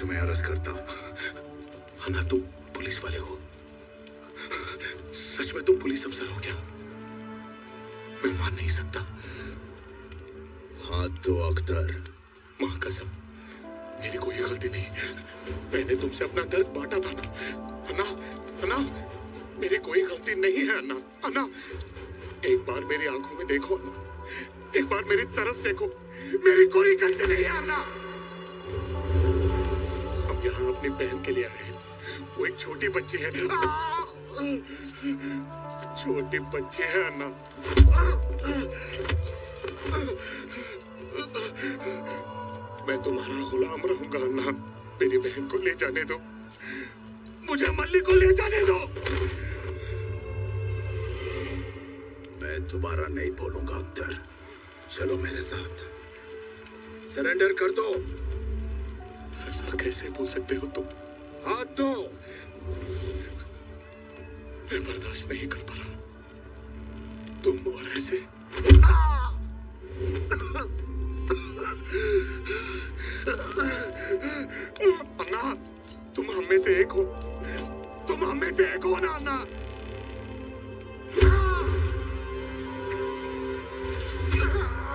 तुम्हें अरेस्ट करता हूँ। अन्ना, तुम पुलिस वाले हो। सच में तुम पुलिस अफसर हो क्या? मैं मान नहीं सकता। हाथ दो अख्तर माँ कसम मेरी कोई गलती नहीं। मैंने तुमसे अपना दर्द बांटा था ना। अन्ना अन्ना, मेरी कोई गलती नहीं है, अन्ना। अन्ना, एक बार मेरी आँखों में देखो, अन्ना। एक बार मेरी तरफ़ देखो। अपनी बहन के लिए आए हैं। वो एक छोटी बच्ची है। छोटी बच्ची है अन्ना मैं तुम्हारा गुलाम रहूँगा अन्ना मेरी बहन को ले जाने दो। मुझे मल्ली को ले जाने दो। मैं दोबारा नहीं बोलूँगा अख्तर। चलो मेरे साथ। सरेंडर कर दो। ऐसा कैसे बोल सकते हो तुम? हाँ तो मैं बर्दाश्त नहीं कर पा रहा। तुम और ऐसे अन्ना, तुम हम में से एक हो। तुम हम में से एक हो ना, अन्ना। Ah!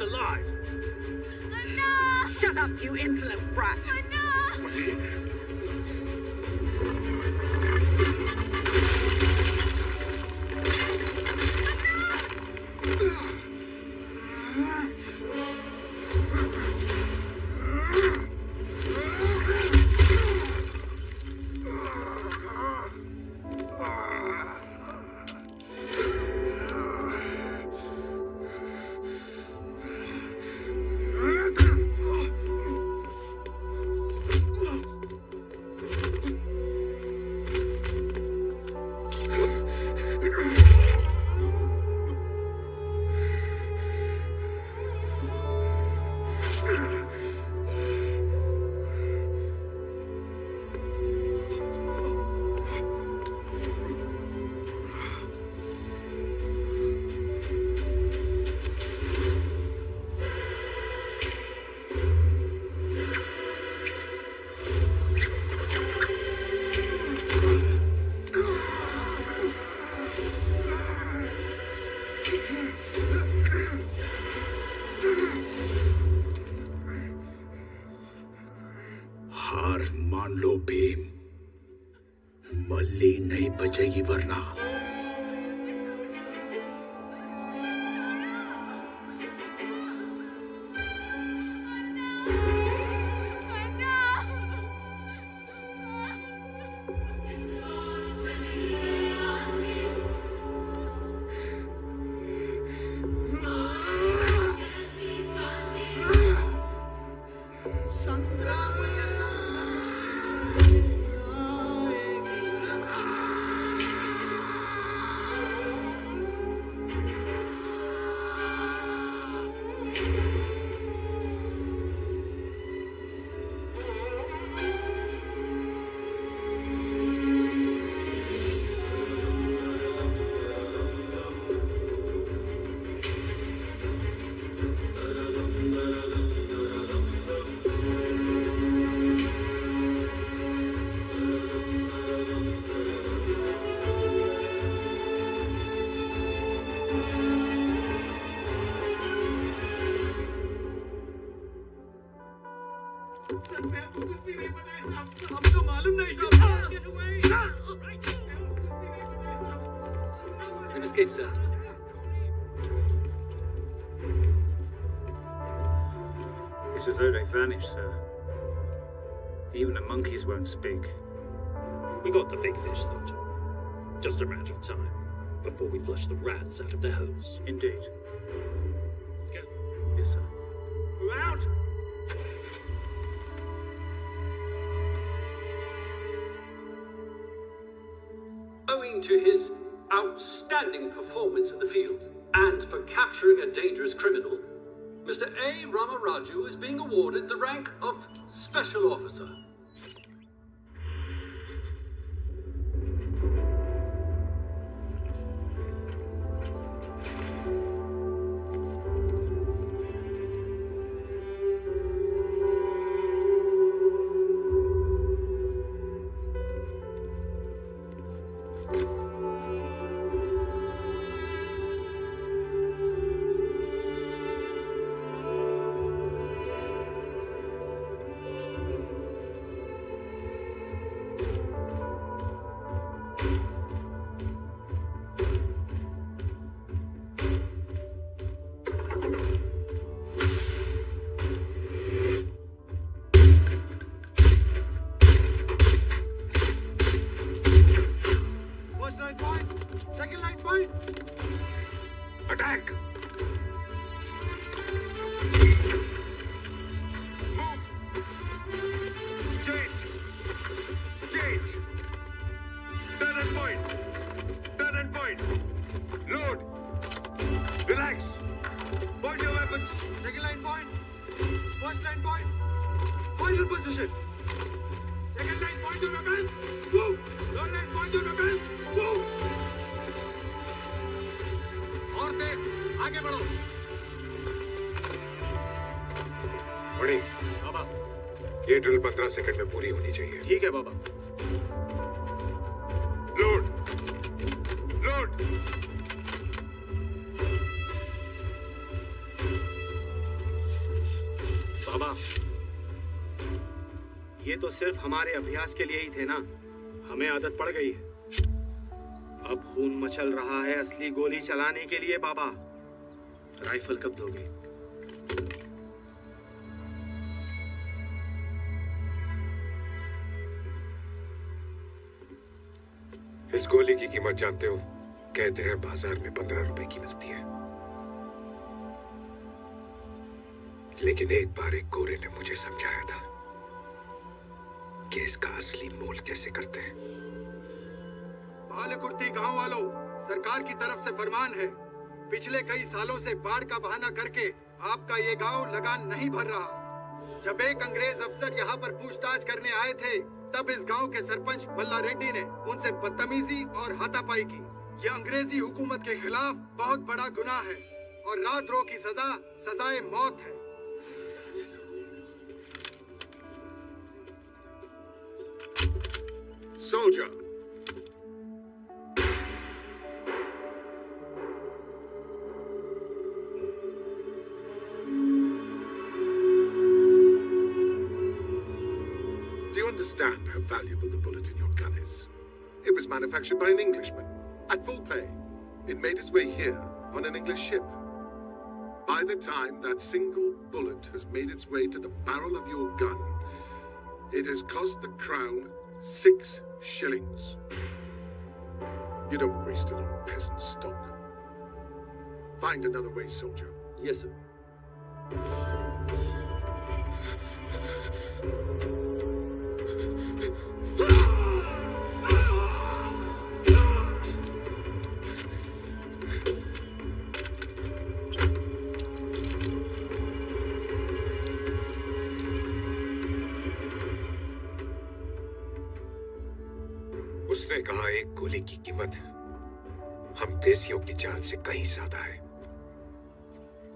Alive. बचेगी as though they vanished, sir. Even the monkeys won't speak. We got the big fish, Sergeant. Just a matter of time before we flush the rats out of their holes. Indeed. Let's go. Yes, sir. We're out! Owing to his outstanding performance in the field and for capturing a dangerous criminal, Mr. A. Ramaraju is being awarded the rank of Special Officer. पंद्रह second में पूरी होनी चाहिए। ठीक है बाबा। Load load बाबा ये तो सिर्फ़ हमारे अभ्यास के लिए ही थे ना। हमें आदत पड़ गई है। अब खून मचल रहा है असली गोली चलाने के लिए बाबा। राइफल कब दोगे? कीमत जानते हो, कहते हैं बाज़ार में पंद्रह रुपए की मिलती है। लेकिन एक बार एक गोरे ने मुझे समझाया था कि इसका असली मोल कैसे करते हैं। बालकुर्ती गाँव वालों, सरकार की तरफ़ से फरमान है, पिछले कई सालों से बाढ़ का बहाना करके आपका ये गाँव लगान नहीं भर रहा। जब एक अंग्रेज़ अफसर यहाँ पर पूछताछ करने आए थे तब इस गाँव के सरपंच बल्ला रेड्डी ने उनसे बदतमीजी और हाथापाई की ये अंग्रेज़ी हुकूमत के खिलाफ बहुत बड़ा गुनाह है और रात रो की सजा, सजाए मौत है Soldier. in your gullies. It was manufactured by an Englishman, at full pay. It made its way here, on an English ship. By the time that single bullet has made its way to the barrel of your gun, it has cost the crown six shillings. You don't waste it on peasant stock. Find another way, soldier. Yes, sir. कहा, एक गोली की कीमत हम देसियों की जान से कहीं ज़्यादा है।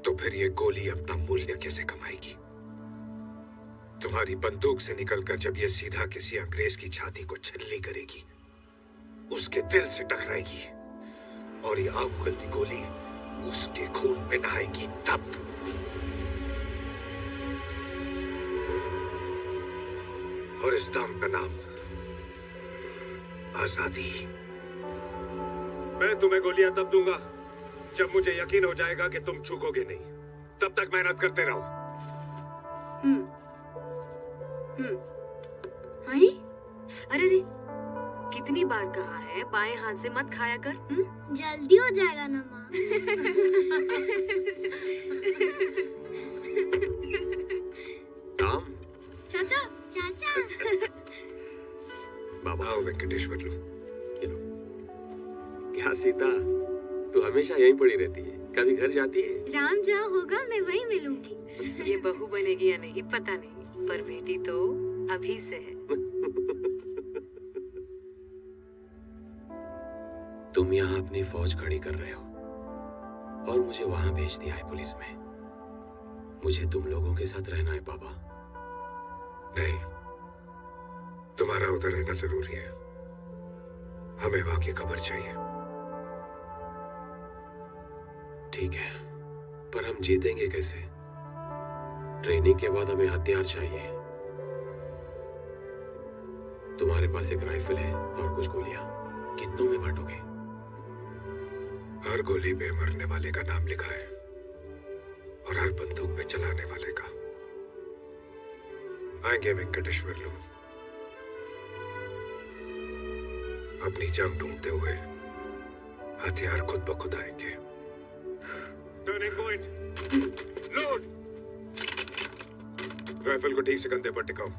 तो फिर ये गोली अपना मूल्य कैसे कमाएगी? तुम्हारी बंदूक से निकलकर जब ये सीधा किसी अंग्रेज़ की छाती को छलनी करेगी, उसके दिल से टकराएगी और ये आग उगलती गोली उसके खून में नहाएगी तब। और इस दाम का नाम आज़ादी। मैं तुम्हें गोलियाँ तब दूँगा जब मुझे यकीन हो जाएगा कि तुम चूकोगे नहीं। तब तक मेहनत करते रहो। हम्म। हम्म। अरे रे कितनी बार कहा है बाएँ हाथ से मत खाया कर हम्म? जल्दी हो जाएगा ना माँ। आओ वेंकटेश्वर लो। क्या सीता तू हमेशा यहीं पड़ी रहती है। कभी घर जाती है? राम जहाँ होगा मैं वहीं मिलूँगी। ये बहू बनेगी या नहीं पता नहीं। पर बेटी तो अभी से है। तुम यहाँ अपनी फौज खड़ी कर रहे हो। और मुझे वहाँ भेज दिया है पुलिस में। मुझे तुम लोगों के साथ रहना है बाबा। नहीं। तुम्हारा उधर रहना ज़रूरी है। हमें वहाँ की खबर चाहिए। ठीक है पर हम जीतेंगे कैसे? ट्रेनिंग के बाद हमें हथियार चाहिए। तुम्हारे पास एक राइफल है और कुछ गोलियाँ। कितनों में बांटोगे? हर गोली में मरने वाले का नाम लिखा है और हर बंदूक में चलाने वाले का। आएँगे वेंकटेश्वर लोग। अपनी जान ढूंढते हुए हथियार खुद ब खुद आएँगे। टर्निंग पॉइंट लोड राइफल को ठीक से कंधे पर टिकाओ।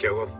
क्या हुआ?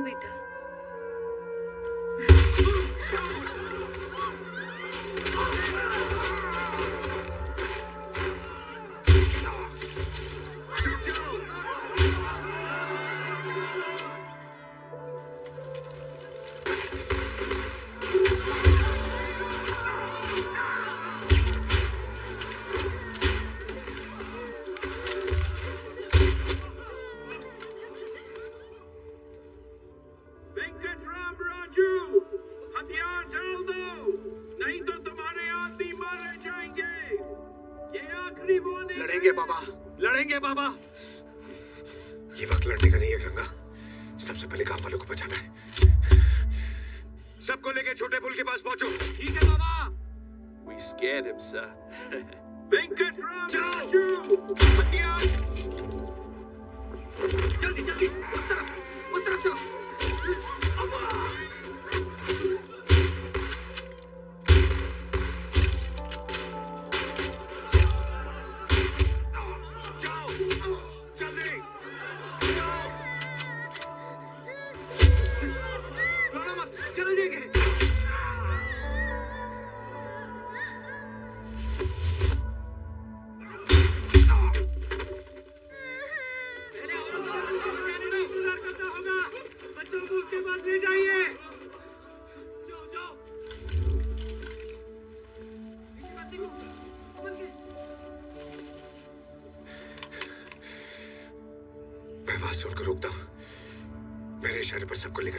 बेटा? বাবা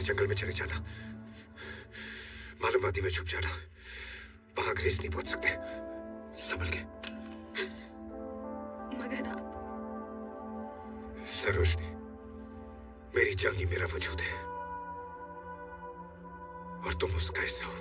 जंगल में चले जाना। मालूम वादी में छुप जाना। वहाँ अंग्रेज़ नहीं पहुँच सकते। संभल के। मगर आप। सरोजनी मेरी जंग ही मेरा वजूद है। और तुम उसका हिस्सा हो।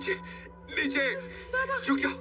नीचे नीचे झुक जाओ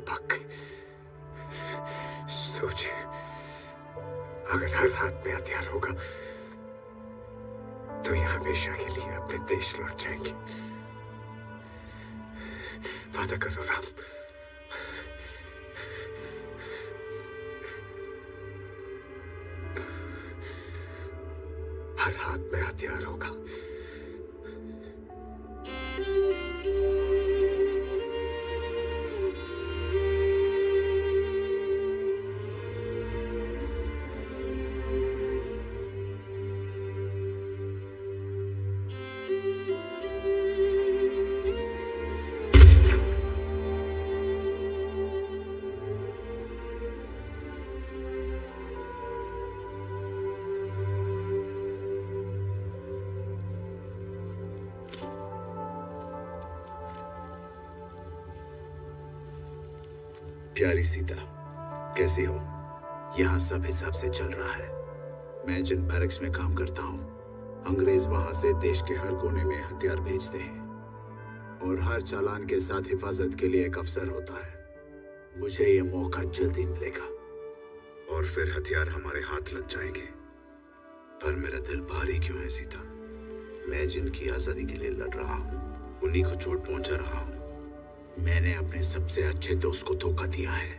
बाग पीछे सोच अगर हर हाथ में हथियार होगा तो ये हमेशा के लिए अपने देश लौट जाएँगे वादा करो राम हर हाथ में हथियार होगा प्यारी सीता कैसी हो? यहाँ सब हिसाब से चल रहा है। मैं जिन बैरक्स में काम करता हूँ, अंग्रेज़ वहाँ से देश के हर कोने में हथियार भेजते हैं। और हर चालान के साथ हिफाजत के लिए एक अफसर होता है। मुझे ये मौका जल्दी मिलेगा। और फिर हथियार हमारे हाथ लग जाएँगे। पर मेरा दिल भारी क्यों है सीता? मैं जिनकी आज़ादी के लिए लड़ रहा हूँ, उन्हीं को चोट पहुँचा रहा हूँ। मैंने अपने सबसे अच्छे दोस्त को धोखा दिया है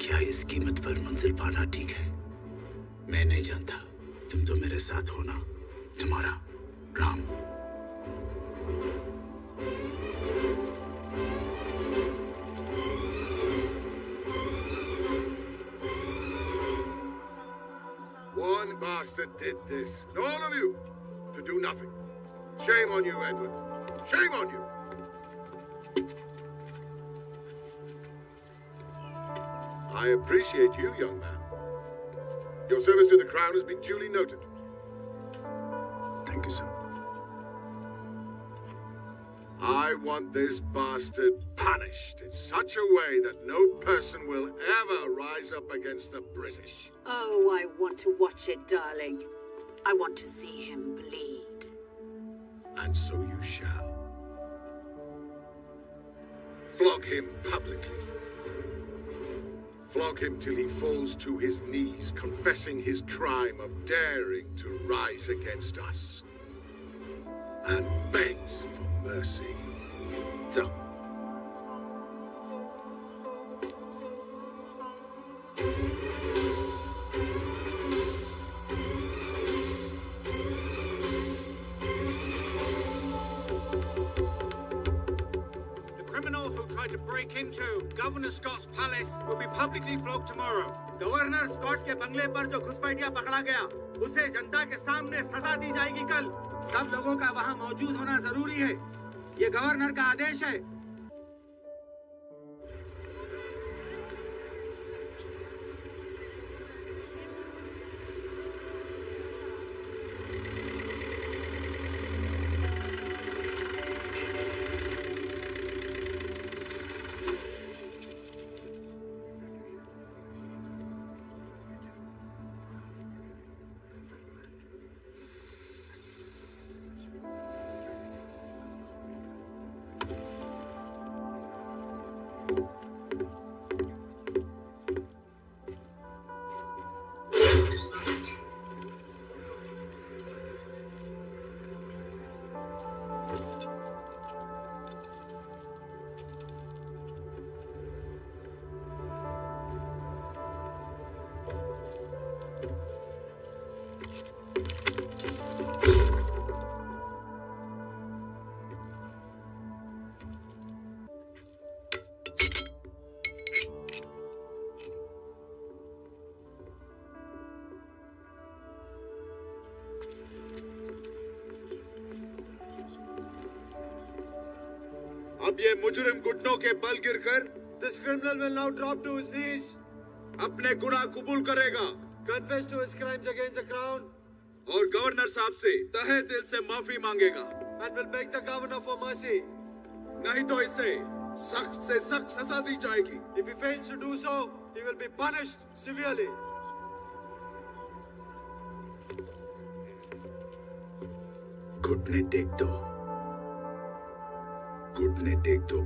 क्या इस कीमत पर मंजिल पाना ठीक है मैं नहीं जानता तुम तो मेरे साथ हो ना तुम्हारा Ram One that did this, and all of you, to do nothing. Shame on you, Edward. Shame on you. I appreciate you, young man. Your service to the Crown has been duly noted. Thank you, sir. I want this bastard punished in such a way that no person will ever rise up against the British. Oh, I want to watch it, darling. I want to see him bleed. And so you shall. Flog him publicly. Flog him till he falls to his knees, confessing his crime of daring to rise against us. And begs for mercy. So, Governor Scott's palace will be publicly flogged tomorrow. Governor Scott के बंगले पर जो घुसपैठिया पकड़ा गया, उसे जनता के सामने सजा दी जाएगी कल। सब लोगों का वहाँ मौजूद होना ज़रूरी है। ये गवर्नर का आदेश है। अब ये मुजरिम घुटनों के बल गिरकर this criminal will now drop to his knees अपने गुनाह कबूल करेगा। Confess to his crimes against the crown और गवर्नर साहब से तहे दिल से माफ़ी मांगेगा। And will beg the governor for mercy नहीं तो इसे सख्त से सख्त सजा दी जाएगी। If you fails to do so he will be punished severely घुटने टेक दो घुटने टेक दो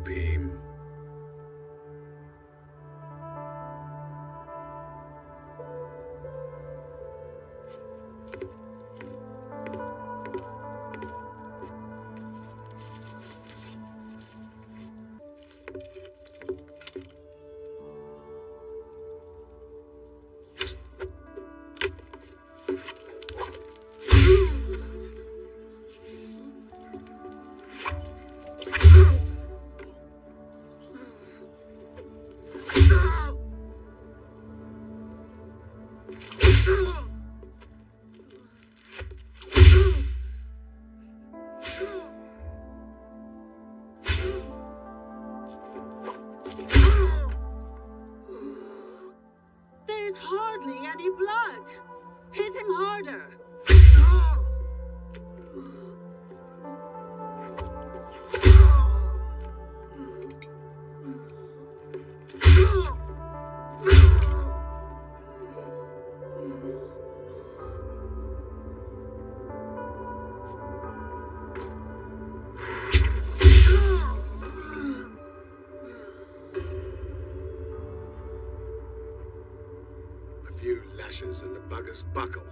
buckle.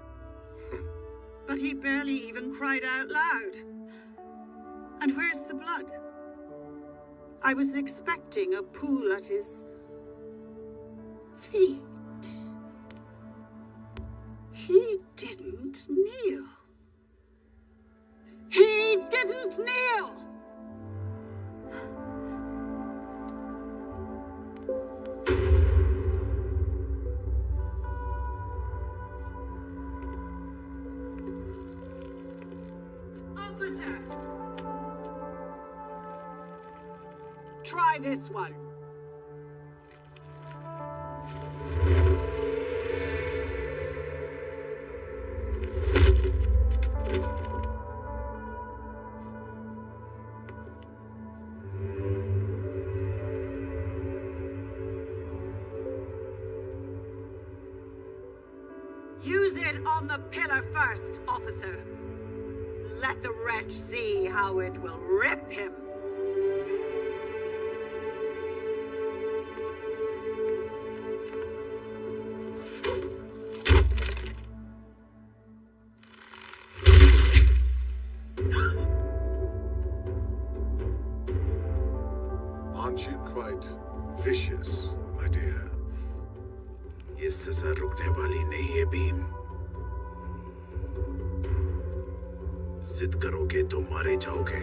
But he barely even cried out loud. And where's the blood? I was expecting a pool at his feet. मारे जाओगे।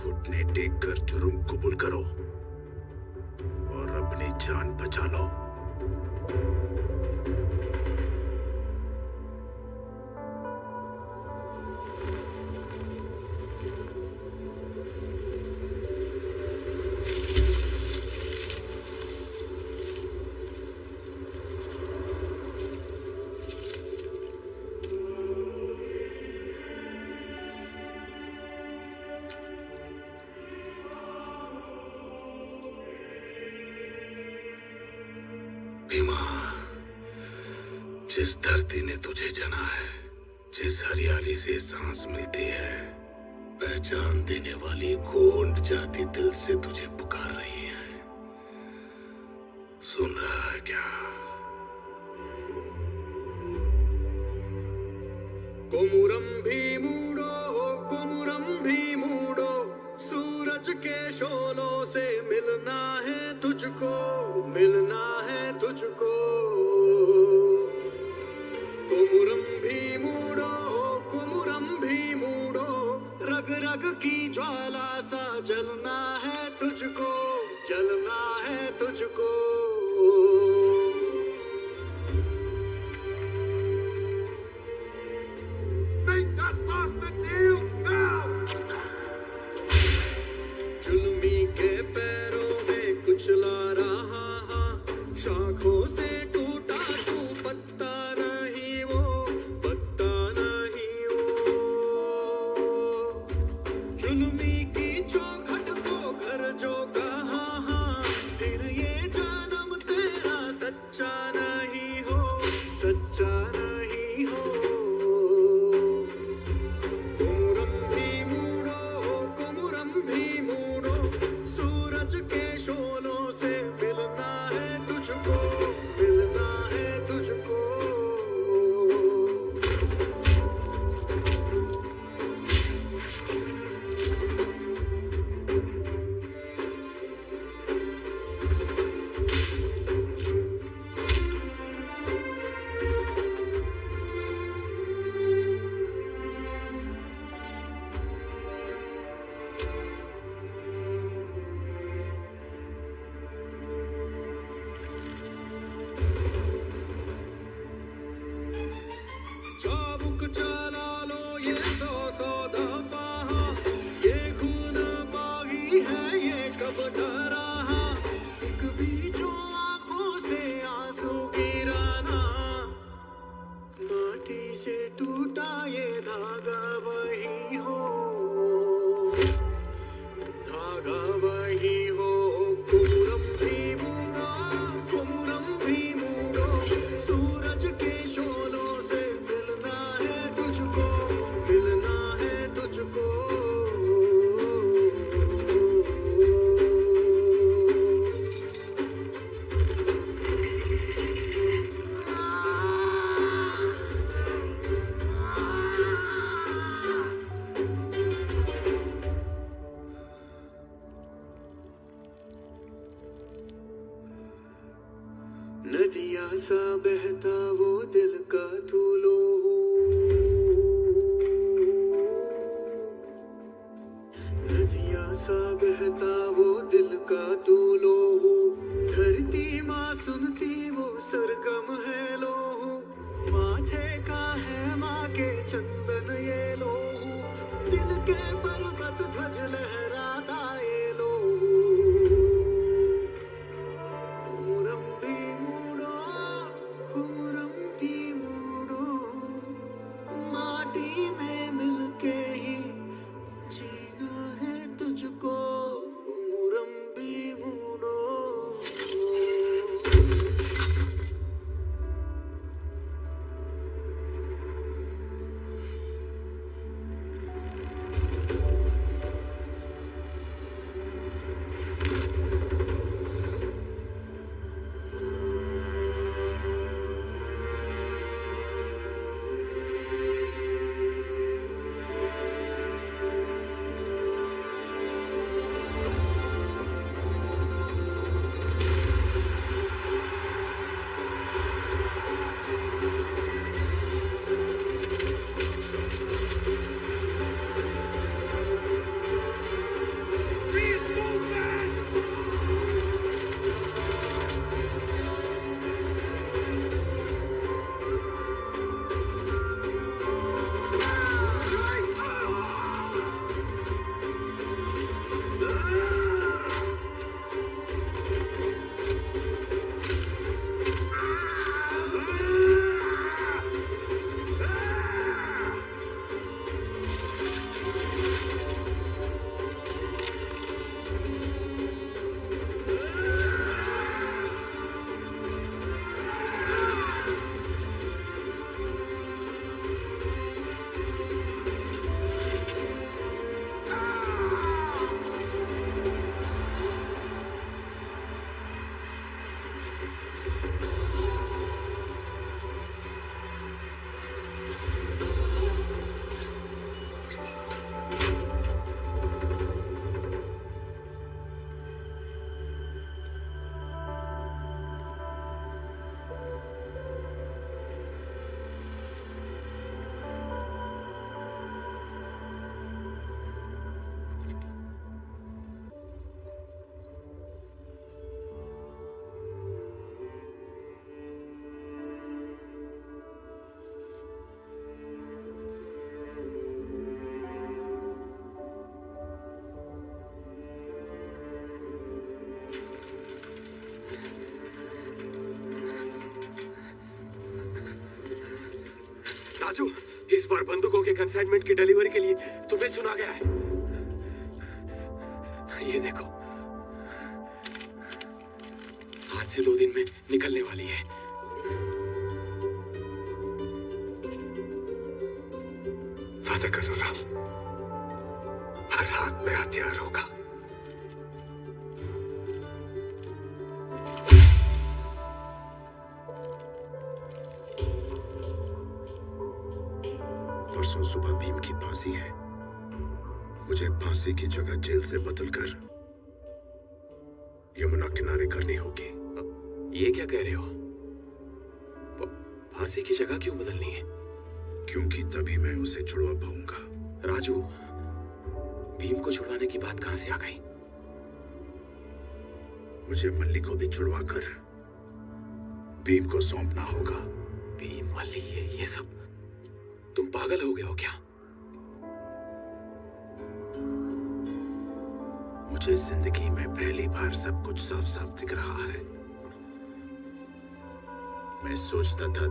घुटने take कर जुर्म कबूल करो और अपनी जान बचा लो। देने वाली गोंड जाति दिल से तुझे सा बहता वो दिल का बार बंदूकों के कंसाइनमेंट की डिलीवरी के लिए तुम्हें चुना गया है। ये देखो। आज से दो दिन में निकलने वाली है।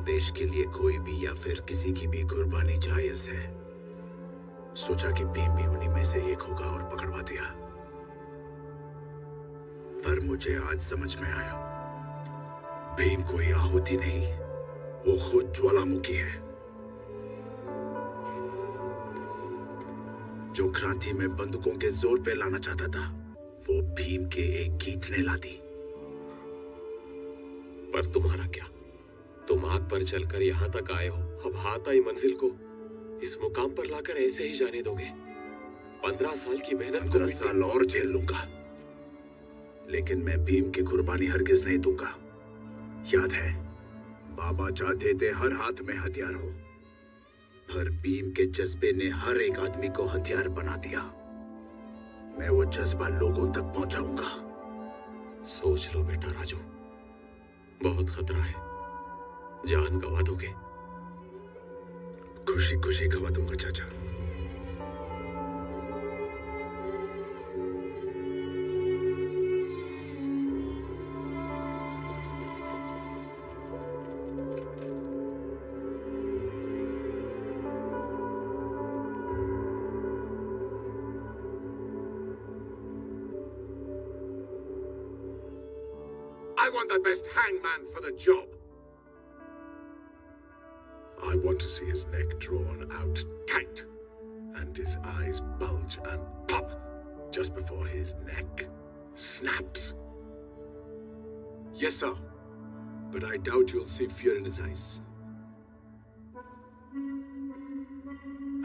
देश के लिए कोई भी या फिर किसी की भी कुर्बानी जायज़ है। सोचा कि भीम भी उन्हीं में से एक होगा और पकड़वा दिया। पर मुझे आज समझ में आया। भीम कोई आहुति नहीं, वो खुद ज्वालामुखी है। जो क्रांति में बंदूकों के ज़ोर पे लाना चाहता था, वो भीम के एक गीत ने ला दी। पर तुम्हारा क्या? तुम आग पर चलकर यहाँ तक आए हो। अब हाथ आई मंजिल को। इस मुकाम पर लाकर ऐसे ही जाने दोगे। पंद्रह साल की मेहनत को साल और झेल लूँगा। लेकिन मैं भीम की कुर्बानी हरगिज नहीं दूँगा। याद है बाबा चाहते थे हर हाथ में हथियार हो। पर भीम के जज्बे ने हर एक आदमी को हथियार बना दिया। मैं वो जज्बा लोगों तक पहुंचाऊँगा। सोच लो बेटा राजू। बहुत खतरा है। जान गवा दोगे खुशी खुशी गवा दूँगा चाचा I want the best hangman for the job. to see his neck drawn out tight and his eyes bulge and pop just before his neck snaps. Yes, sir. But I doubt you'll see fear in his eyes.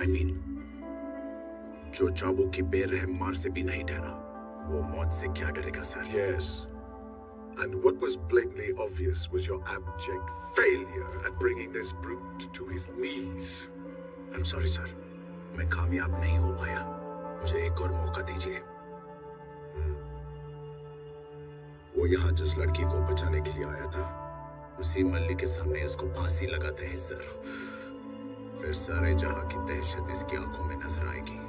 I mean, जो चाबुक की बेरहम मार से भी नहीं डरा वो मौत से क्या डरेगा sir Yes. And what was blatantly obvious was your abject failure at bringing this brute to his knees. I'm sorry, sir. मैं कामयाब नहीं हो पाया मुझे एक और मौका दीजिए वो यहाँ जिस लड़की को बचाने के लिए आया था उसी मल्ली के सामने इसको फांसी लगाते हैं सर फिर सारे जहां की दहशत इसकी आंखों में नजर आएगी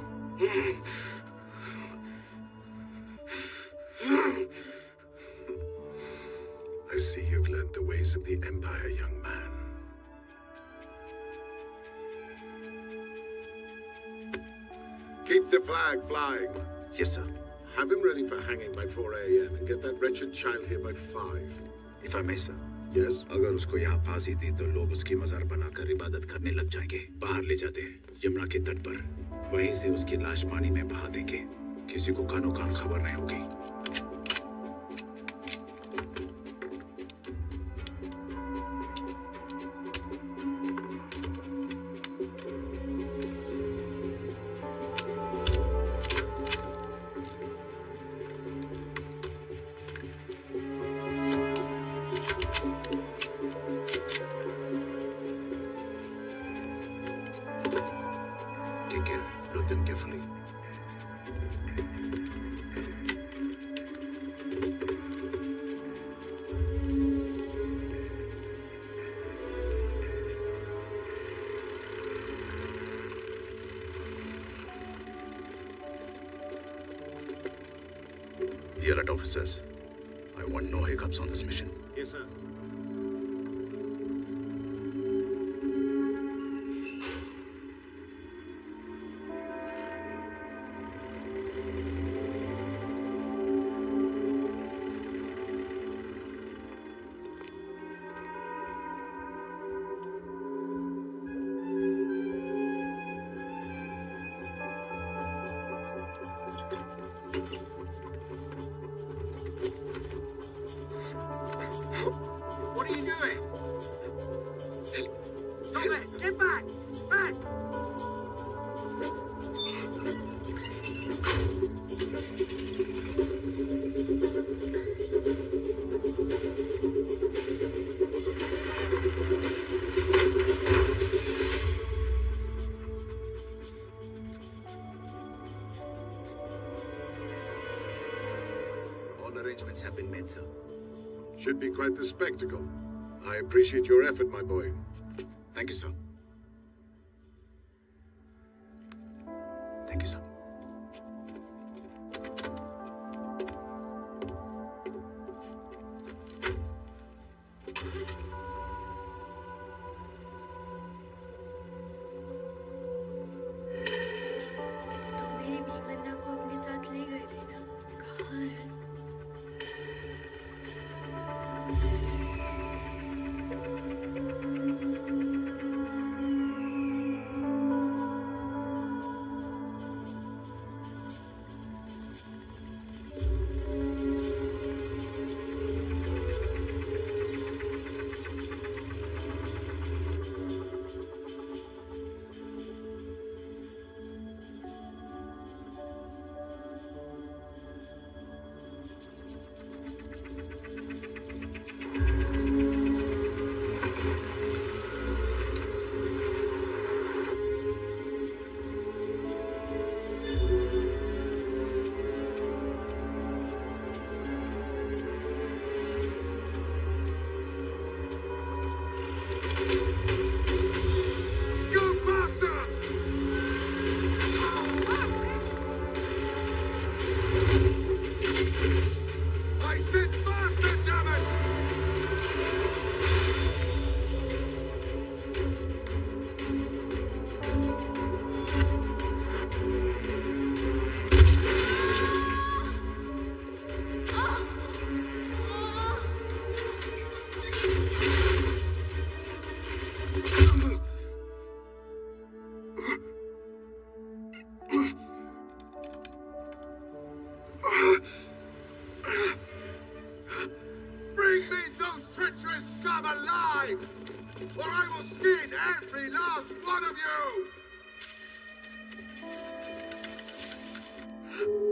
Of the Empire, young man. Keep the flag flying. Yes, sir. Have him ready for hanging by 4 a.m. and get that wretched child here by 5. If I may, sir. Yes? अगर उसको यहाँ फांसी दी तो लोग उसकी मजार बनाकर इबादत करने लग जाएँगे बाहर ले जाते यमुना के तट पर वहीं से उसकी लाश पानी में बहा देंगे किसी को कानो कान खबर नहीं होगी quite the spectacle. I appreciate your effort, my boy. Me those treacherous scum alive! Or I will skin every last one of you!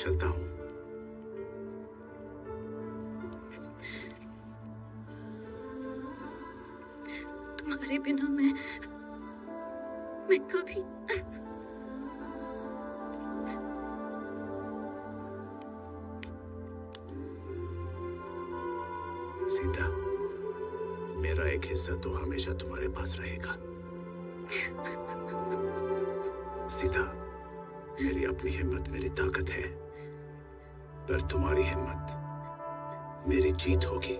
चलता हूँ। तुम्हारे बिना मैं मैं कभी सीता मेरा एक हिस्सा तो हमेशा तुम्हारे पास रहेगा। सीता मेरी अपनी हिम्मत मेरी ताकत है। पर तुम्हारी हिम्मत मेरी जीत होगी।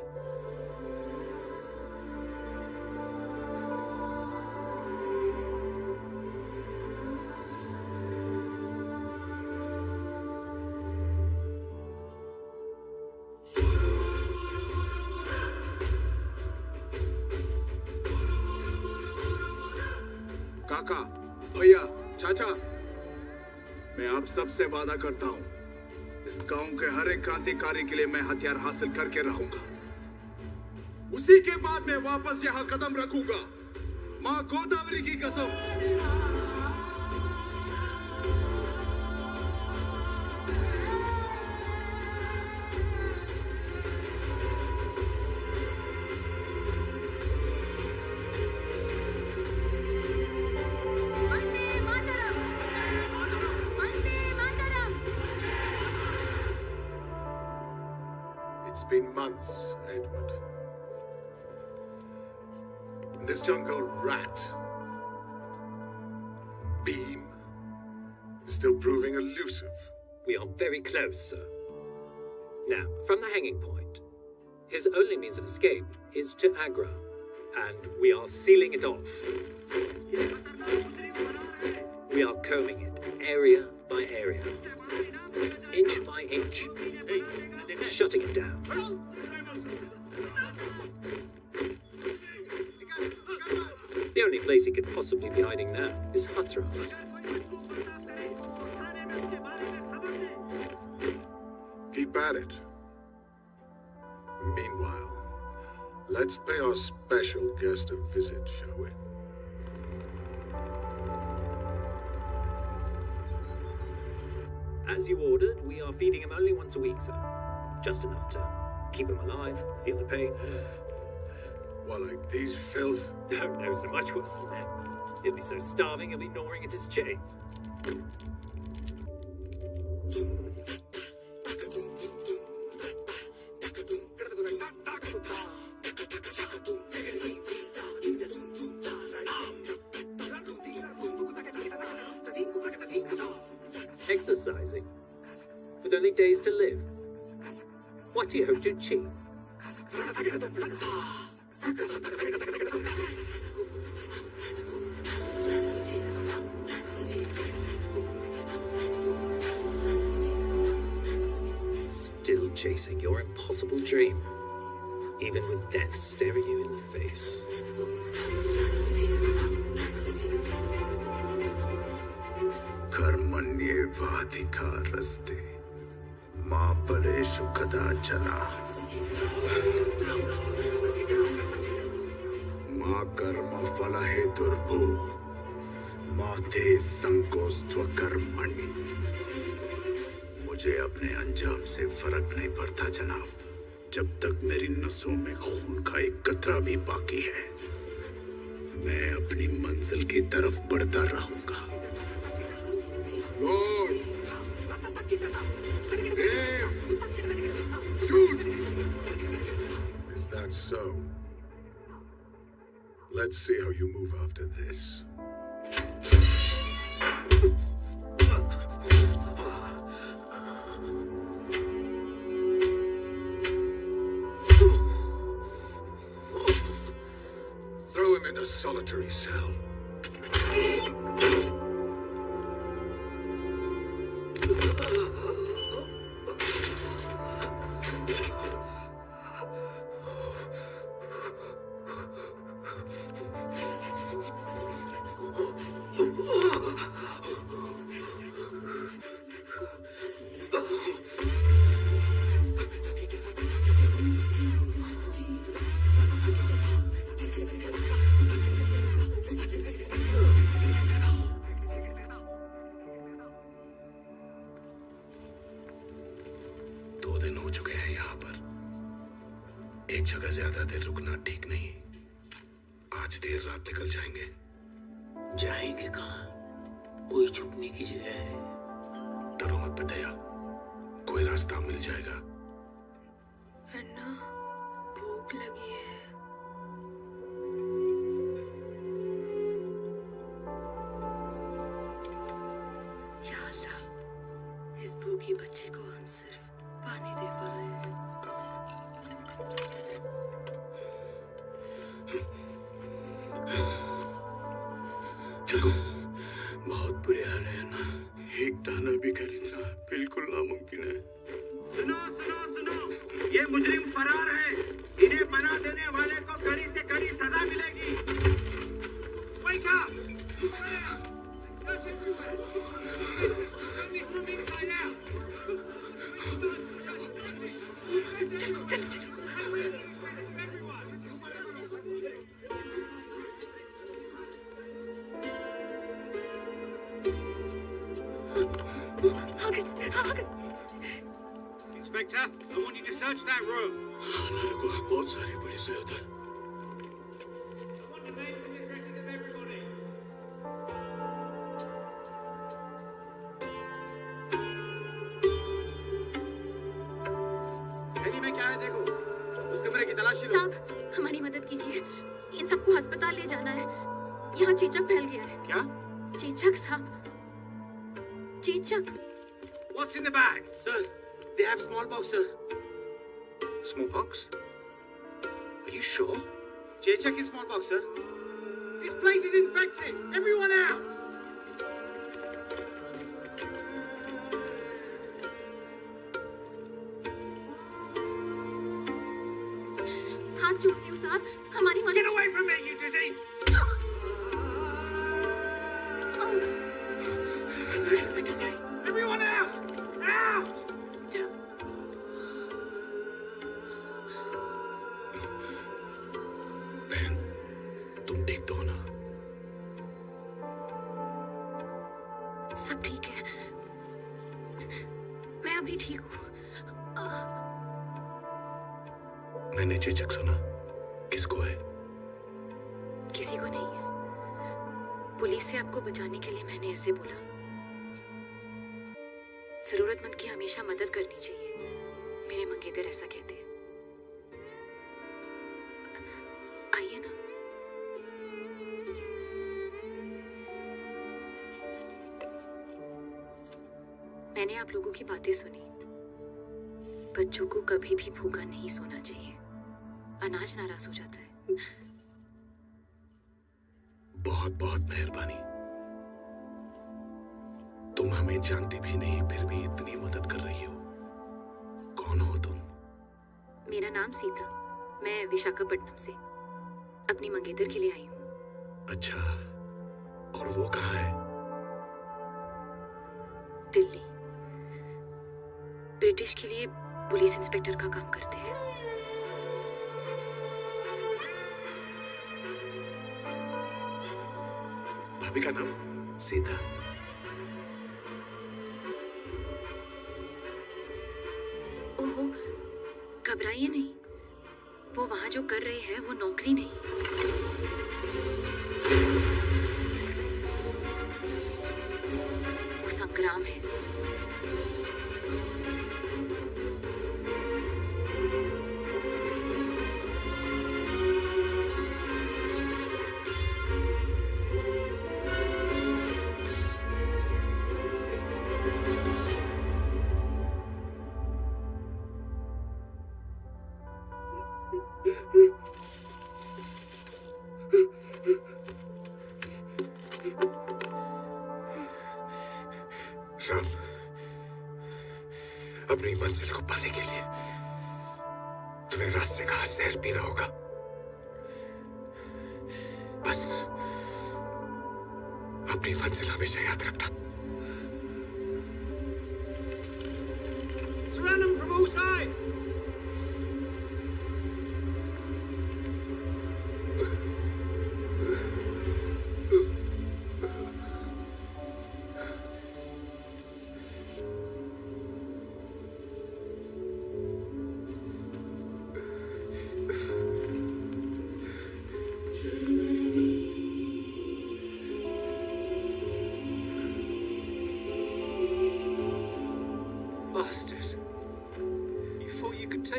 काका, भैया, चाचा, मैं आप सबसे वादा करता हूँ। गाँव के हर एक क्रांतिकारी के लिए मैं हथियार हासिल करके रहूँगा। उसी के बाद मैं वापस यहाँ कदम रखूँगा। माँ गोदावरी की कसम। This jungle, Rat, Beam, is still proving elusive. We are very close, sir. Now, from the hanging point, his only means of escape is to Agra, and we are sealing it off. We are combing it area by area, inch by inch, shutting it down. The only place he could possibly be hiding now is Hatras. Keep at it. Meanwhile, let's pay our special guest a visit, shall we? As you ordered, we are feeding him only once a week, sir. Just enough to keep him alive, feel the pain. What, like these filth? No, no, so much worse than that. He'll be so starving, he'll be gnawing at his chains. Exercising, with only days to live. What do you hope to achieve? Face. कर्मण्येवाधिकारस्ते मा फलेषु कदाचन मा कर्म फल हेतुर्भु मा ते संकोस्त्व कर्मणि मुझे अपने अंजाम से फ़र्क नहीं पड़ता, जनाब। जब तक मेरी नसों में खून का एक कतरा भी बाकी है मैं अपनी मंजिल की तरफ़ बढ़ता रहूँगा। So, let's see how you move after this. Solitary cell. ठीक नहीं Chichak's sir, Chichak. What's in the bag? Sir, they have smallpox, sir. Smallpox? Are you sure? Chichak is smallpox, sir. This place is infected. Everyone out. Can't you, sir? चेचक सुना। किसको है? किसी को नहीं है। पुलिस से आपको बचाने के लिए मैंने ऐसे बोला। जरूरतमंद की हमेशा मदद करनी चाहिए। मेरे मंगेतर ऐसा कहते हैं। आइए ना। मैंने आप लोगों की बातें सुनी। बच्चों को कभी भी भूखा नहीं सोना चाहिए। अनाज नाराज़ हो जाता है। बहुत बहुत मेहरबानी। तुम हमें जानती भी नहीं फिर भी इतनी मदद कर रही हो। कौन हो तुम? मेरा नाम सीता। मैं विशाखापट्टनम से। अपनी मंगेतर के लिए आई हूँ। अच्छा और वो कहाँ है? दिल्ली। ब्रिटिश के लिए पुलिस इंस्पेक्टर का काम करते हैं। भाभी का नाम सीता ओहो, घबराइए नहीं। वो वहाँ जो कर रहे हैं, वो नौकरी नहीं। वो संग्राम है।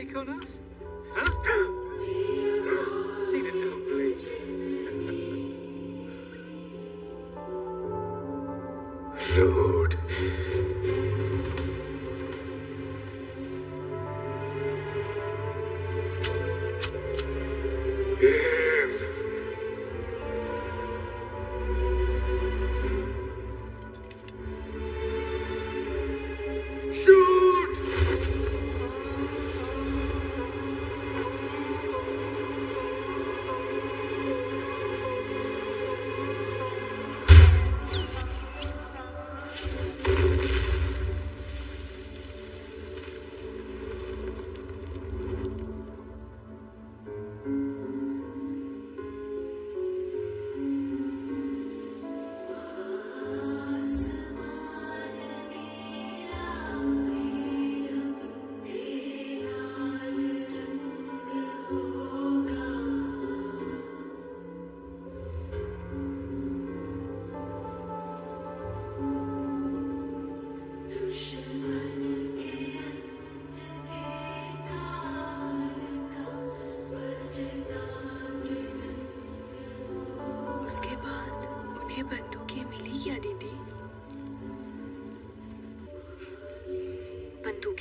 Take on us?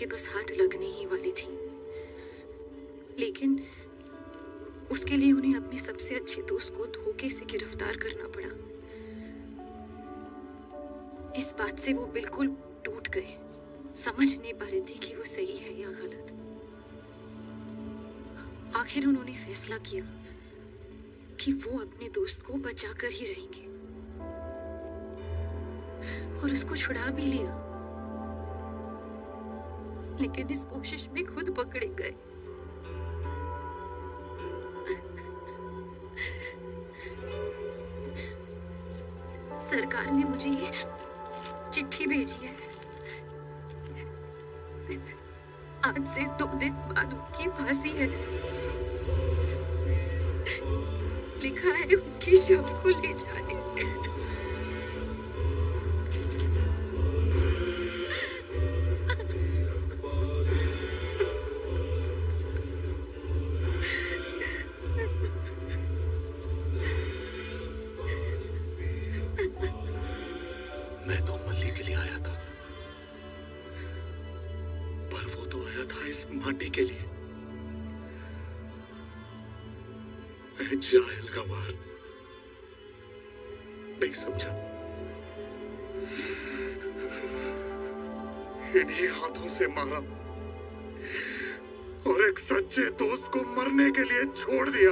बंदूकें बस हाथ लगने ही वाली थी। लेकिन उसके लिए उन्हें अपने सबसे अच्छे दोस्त को धोखे से गिरफ़्तार करना पड़ा। इस बात से वो बिल्कुल टूट गए। समझ नहीं पा रहे थे कि वो सही है या गलत। आखिर उन्होंने फैसला किया कि वो अपने दोस्त को बचाकर ही रहेंगे। और उसको छुड़ा भी लिया। लेकिन इस कोशिश में खुद पकड़े गए। सरकार ने मुझे ये चिट्ठी भेजी है। आज से दो दिन बाद उनकी फांसी है। लिखा है उनकी शव हाथों से मारा। और एक सच्चे दोस्त को मरने के लिए छोड़ दिया।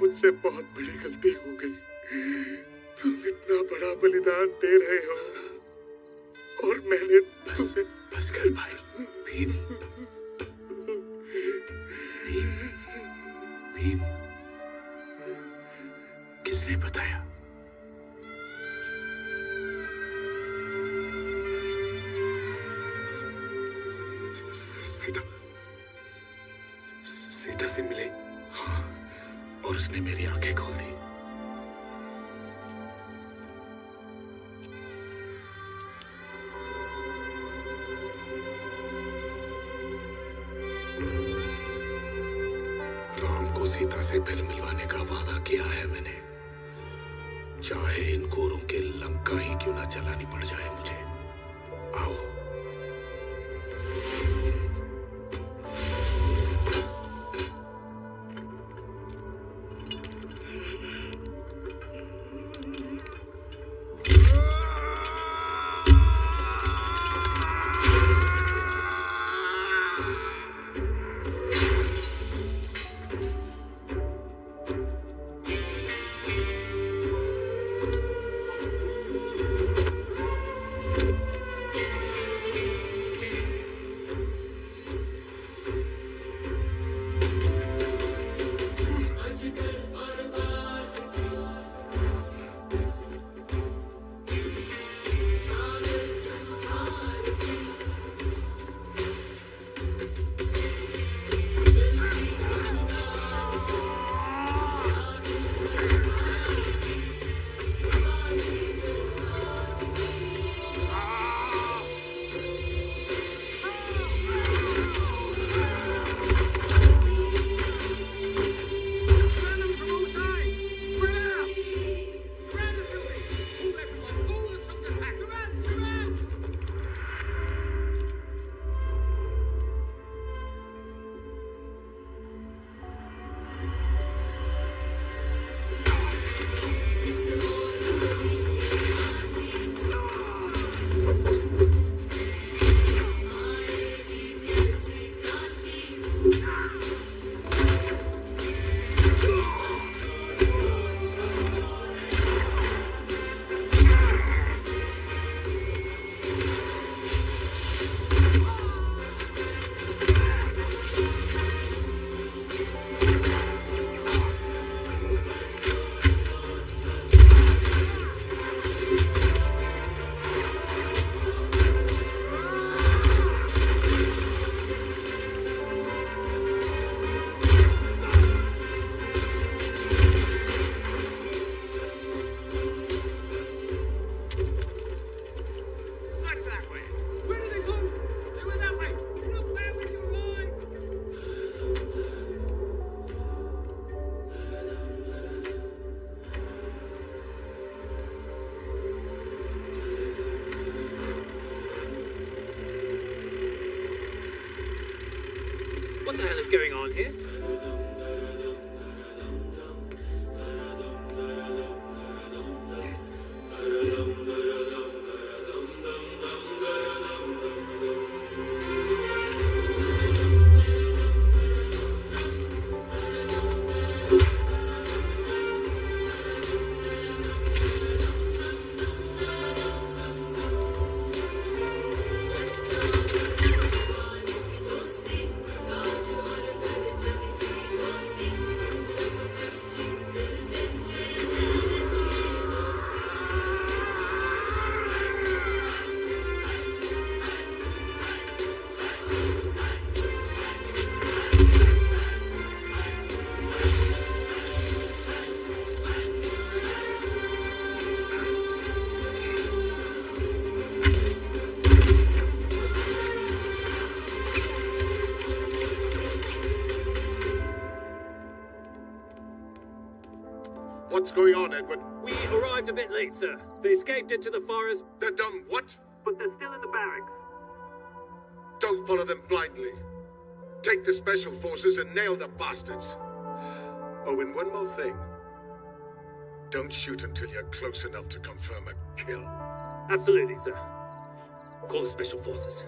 मुझसे बहुत बड़ी गलती हो गई। तुम इतना बड़ा बलिदान दे रहे हो। What's going on, Edward? We arrived a bit late, sir. They escaped into the forest. They're done what? But they're still in the barracks. Don't follow them blindly. Take the special forces and nail the bastards. Oh, and one more thing. Don't shoot until you're close enough to confirm a kill. Absolutely, sir. Call the special forces.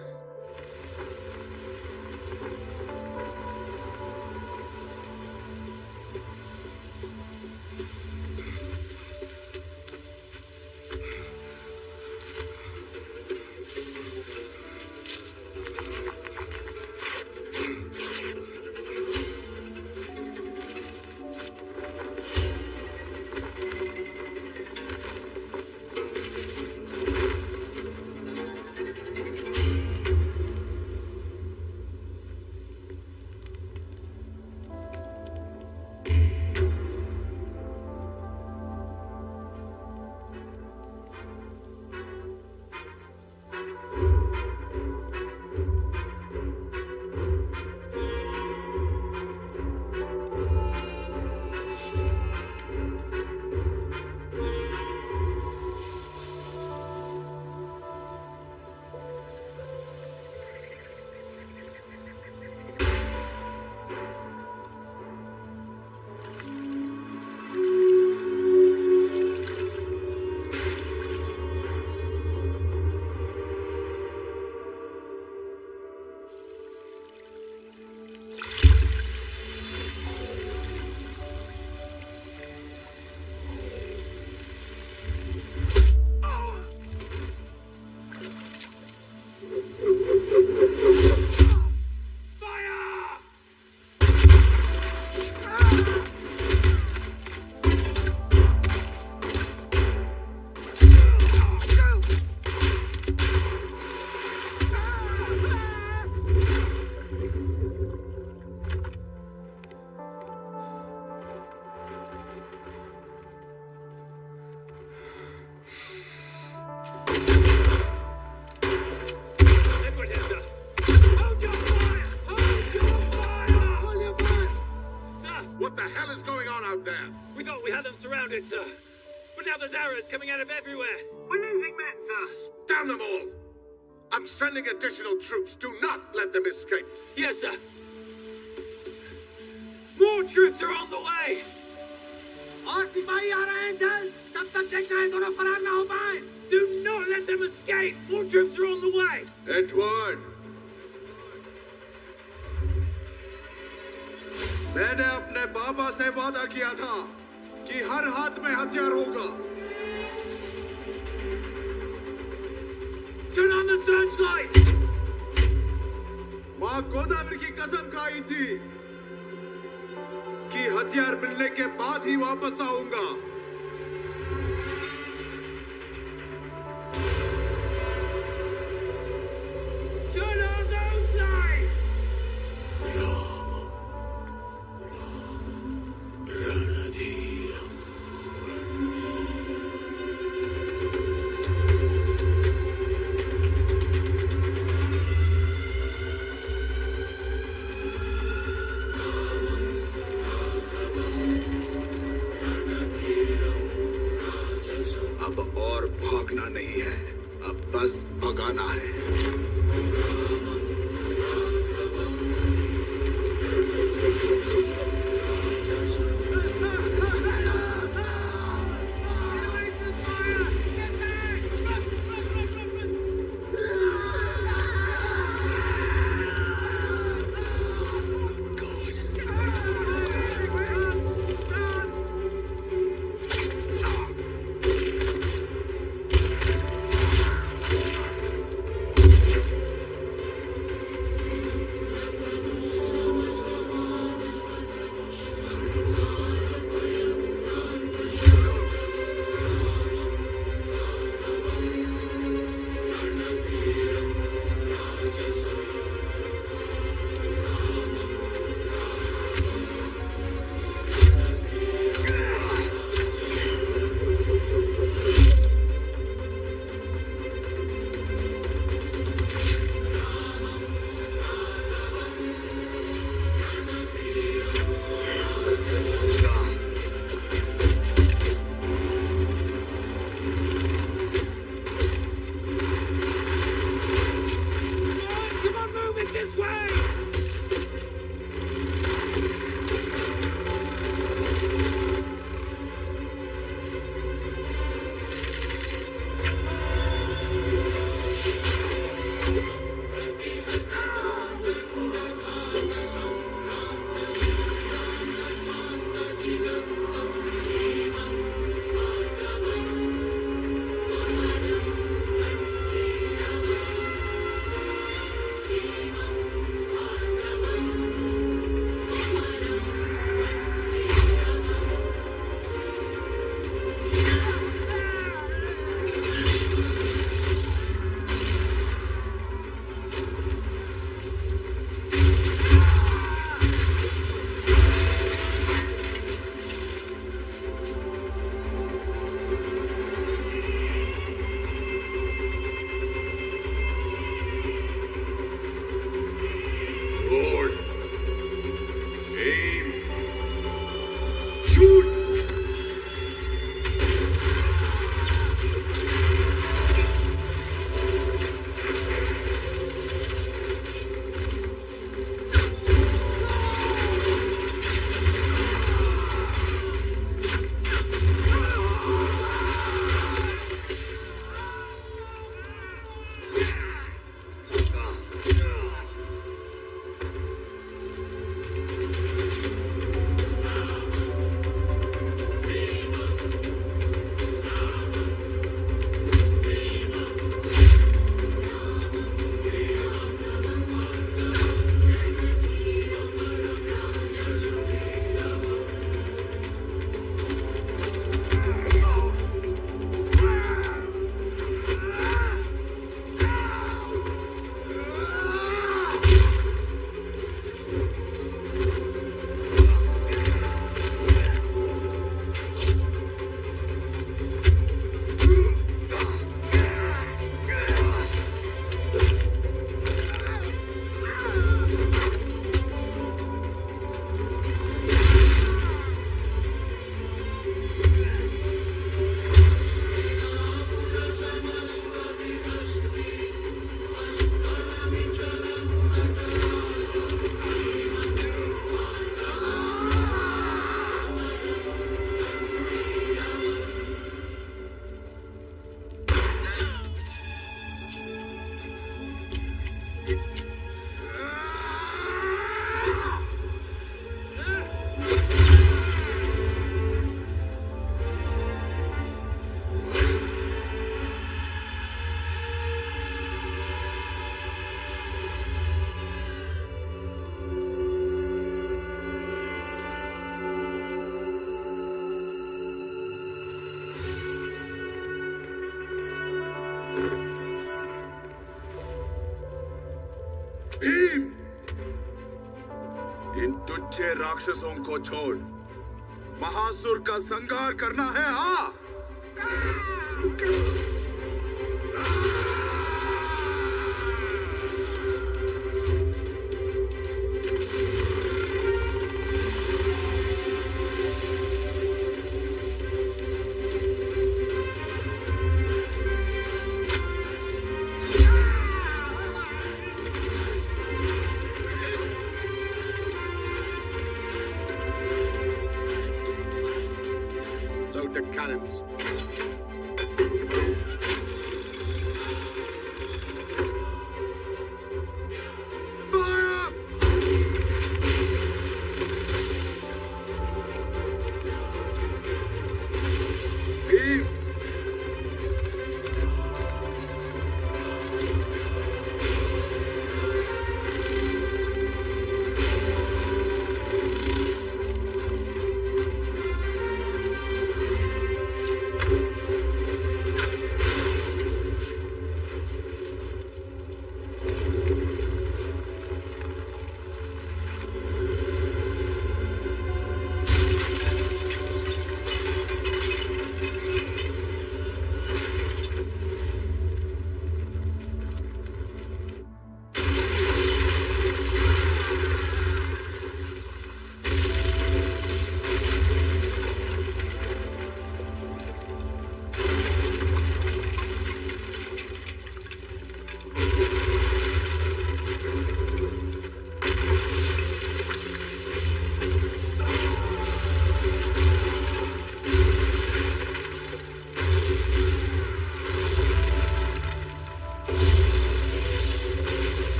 there's arrows coming out of everywhere. We're losing men, sir. Down them all! I'm sending additional troops. Do not let them escape. Yes, sir. More troops are on the way. और सिपाही आ रहे हैं जल्द तब तक देखना है दोनों फरार ना हो पाए Do not let them escape. More troops are on the way. Edward मैंने अपने बाबा से वादा किया था कि हर हाथ में हथियार होगा Turn on the searchlight. माँ गोदावरी की कसम खाई थी कि हथियार मिलने के बाद ही वापस आऊँगा राक्षसों को छोड़। महासुर का संगार करना है हाँ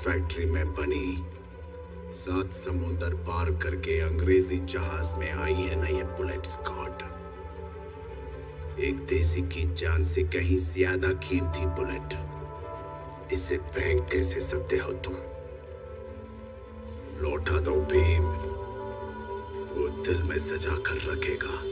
फैक्ट्री में बनी। सात समुंदर पार करके अंग्रेज़ी जहाज़ में आई है ना ये बुलेट स्कॉट एक देसी की जान से कहीं ज़्यादा कीमती बुलेट इसे फेंक कैसे सकते हो तुम? लौटा दो भीम। वो दिल में सजा कर रखेगा।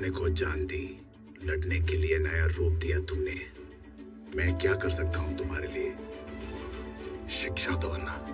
अपने को जान दी। लड़ने के लिए नया रूप दिया तुमने। मैं क्या कर सकता हूँ तुम्हारे लिए? शिक्षा तो अन्ना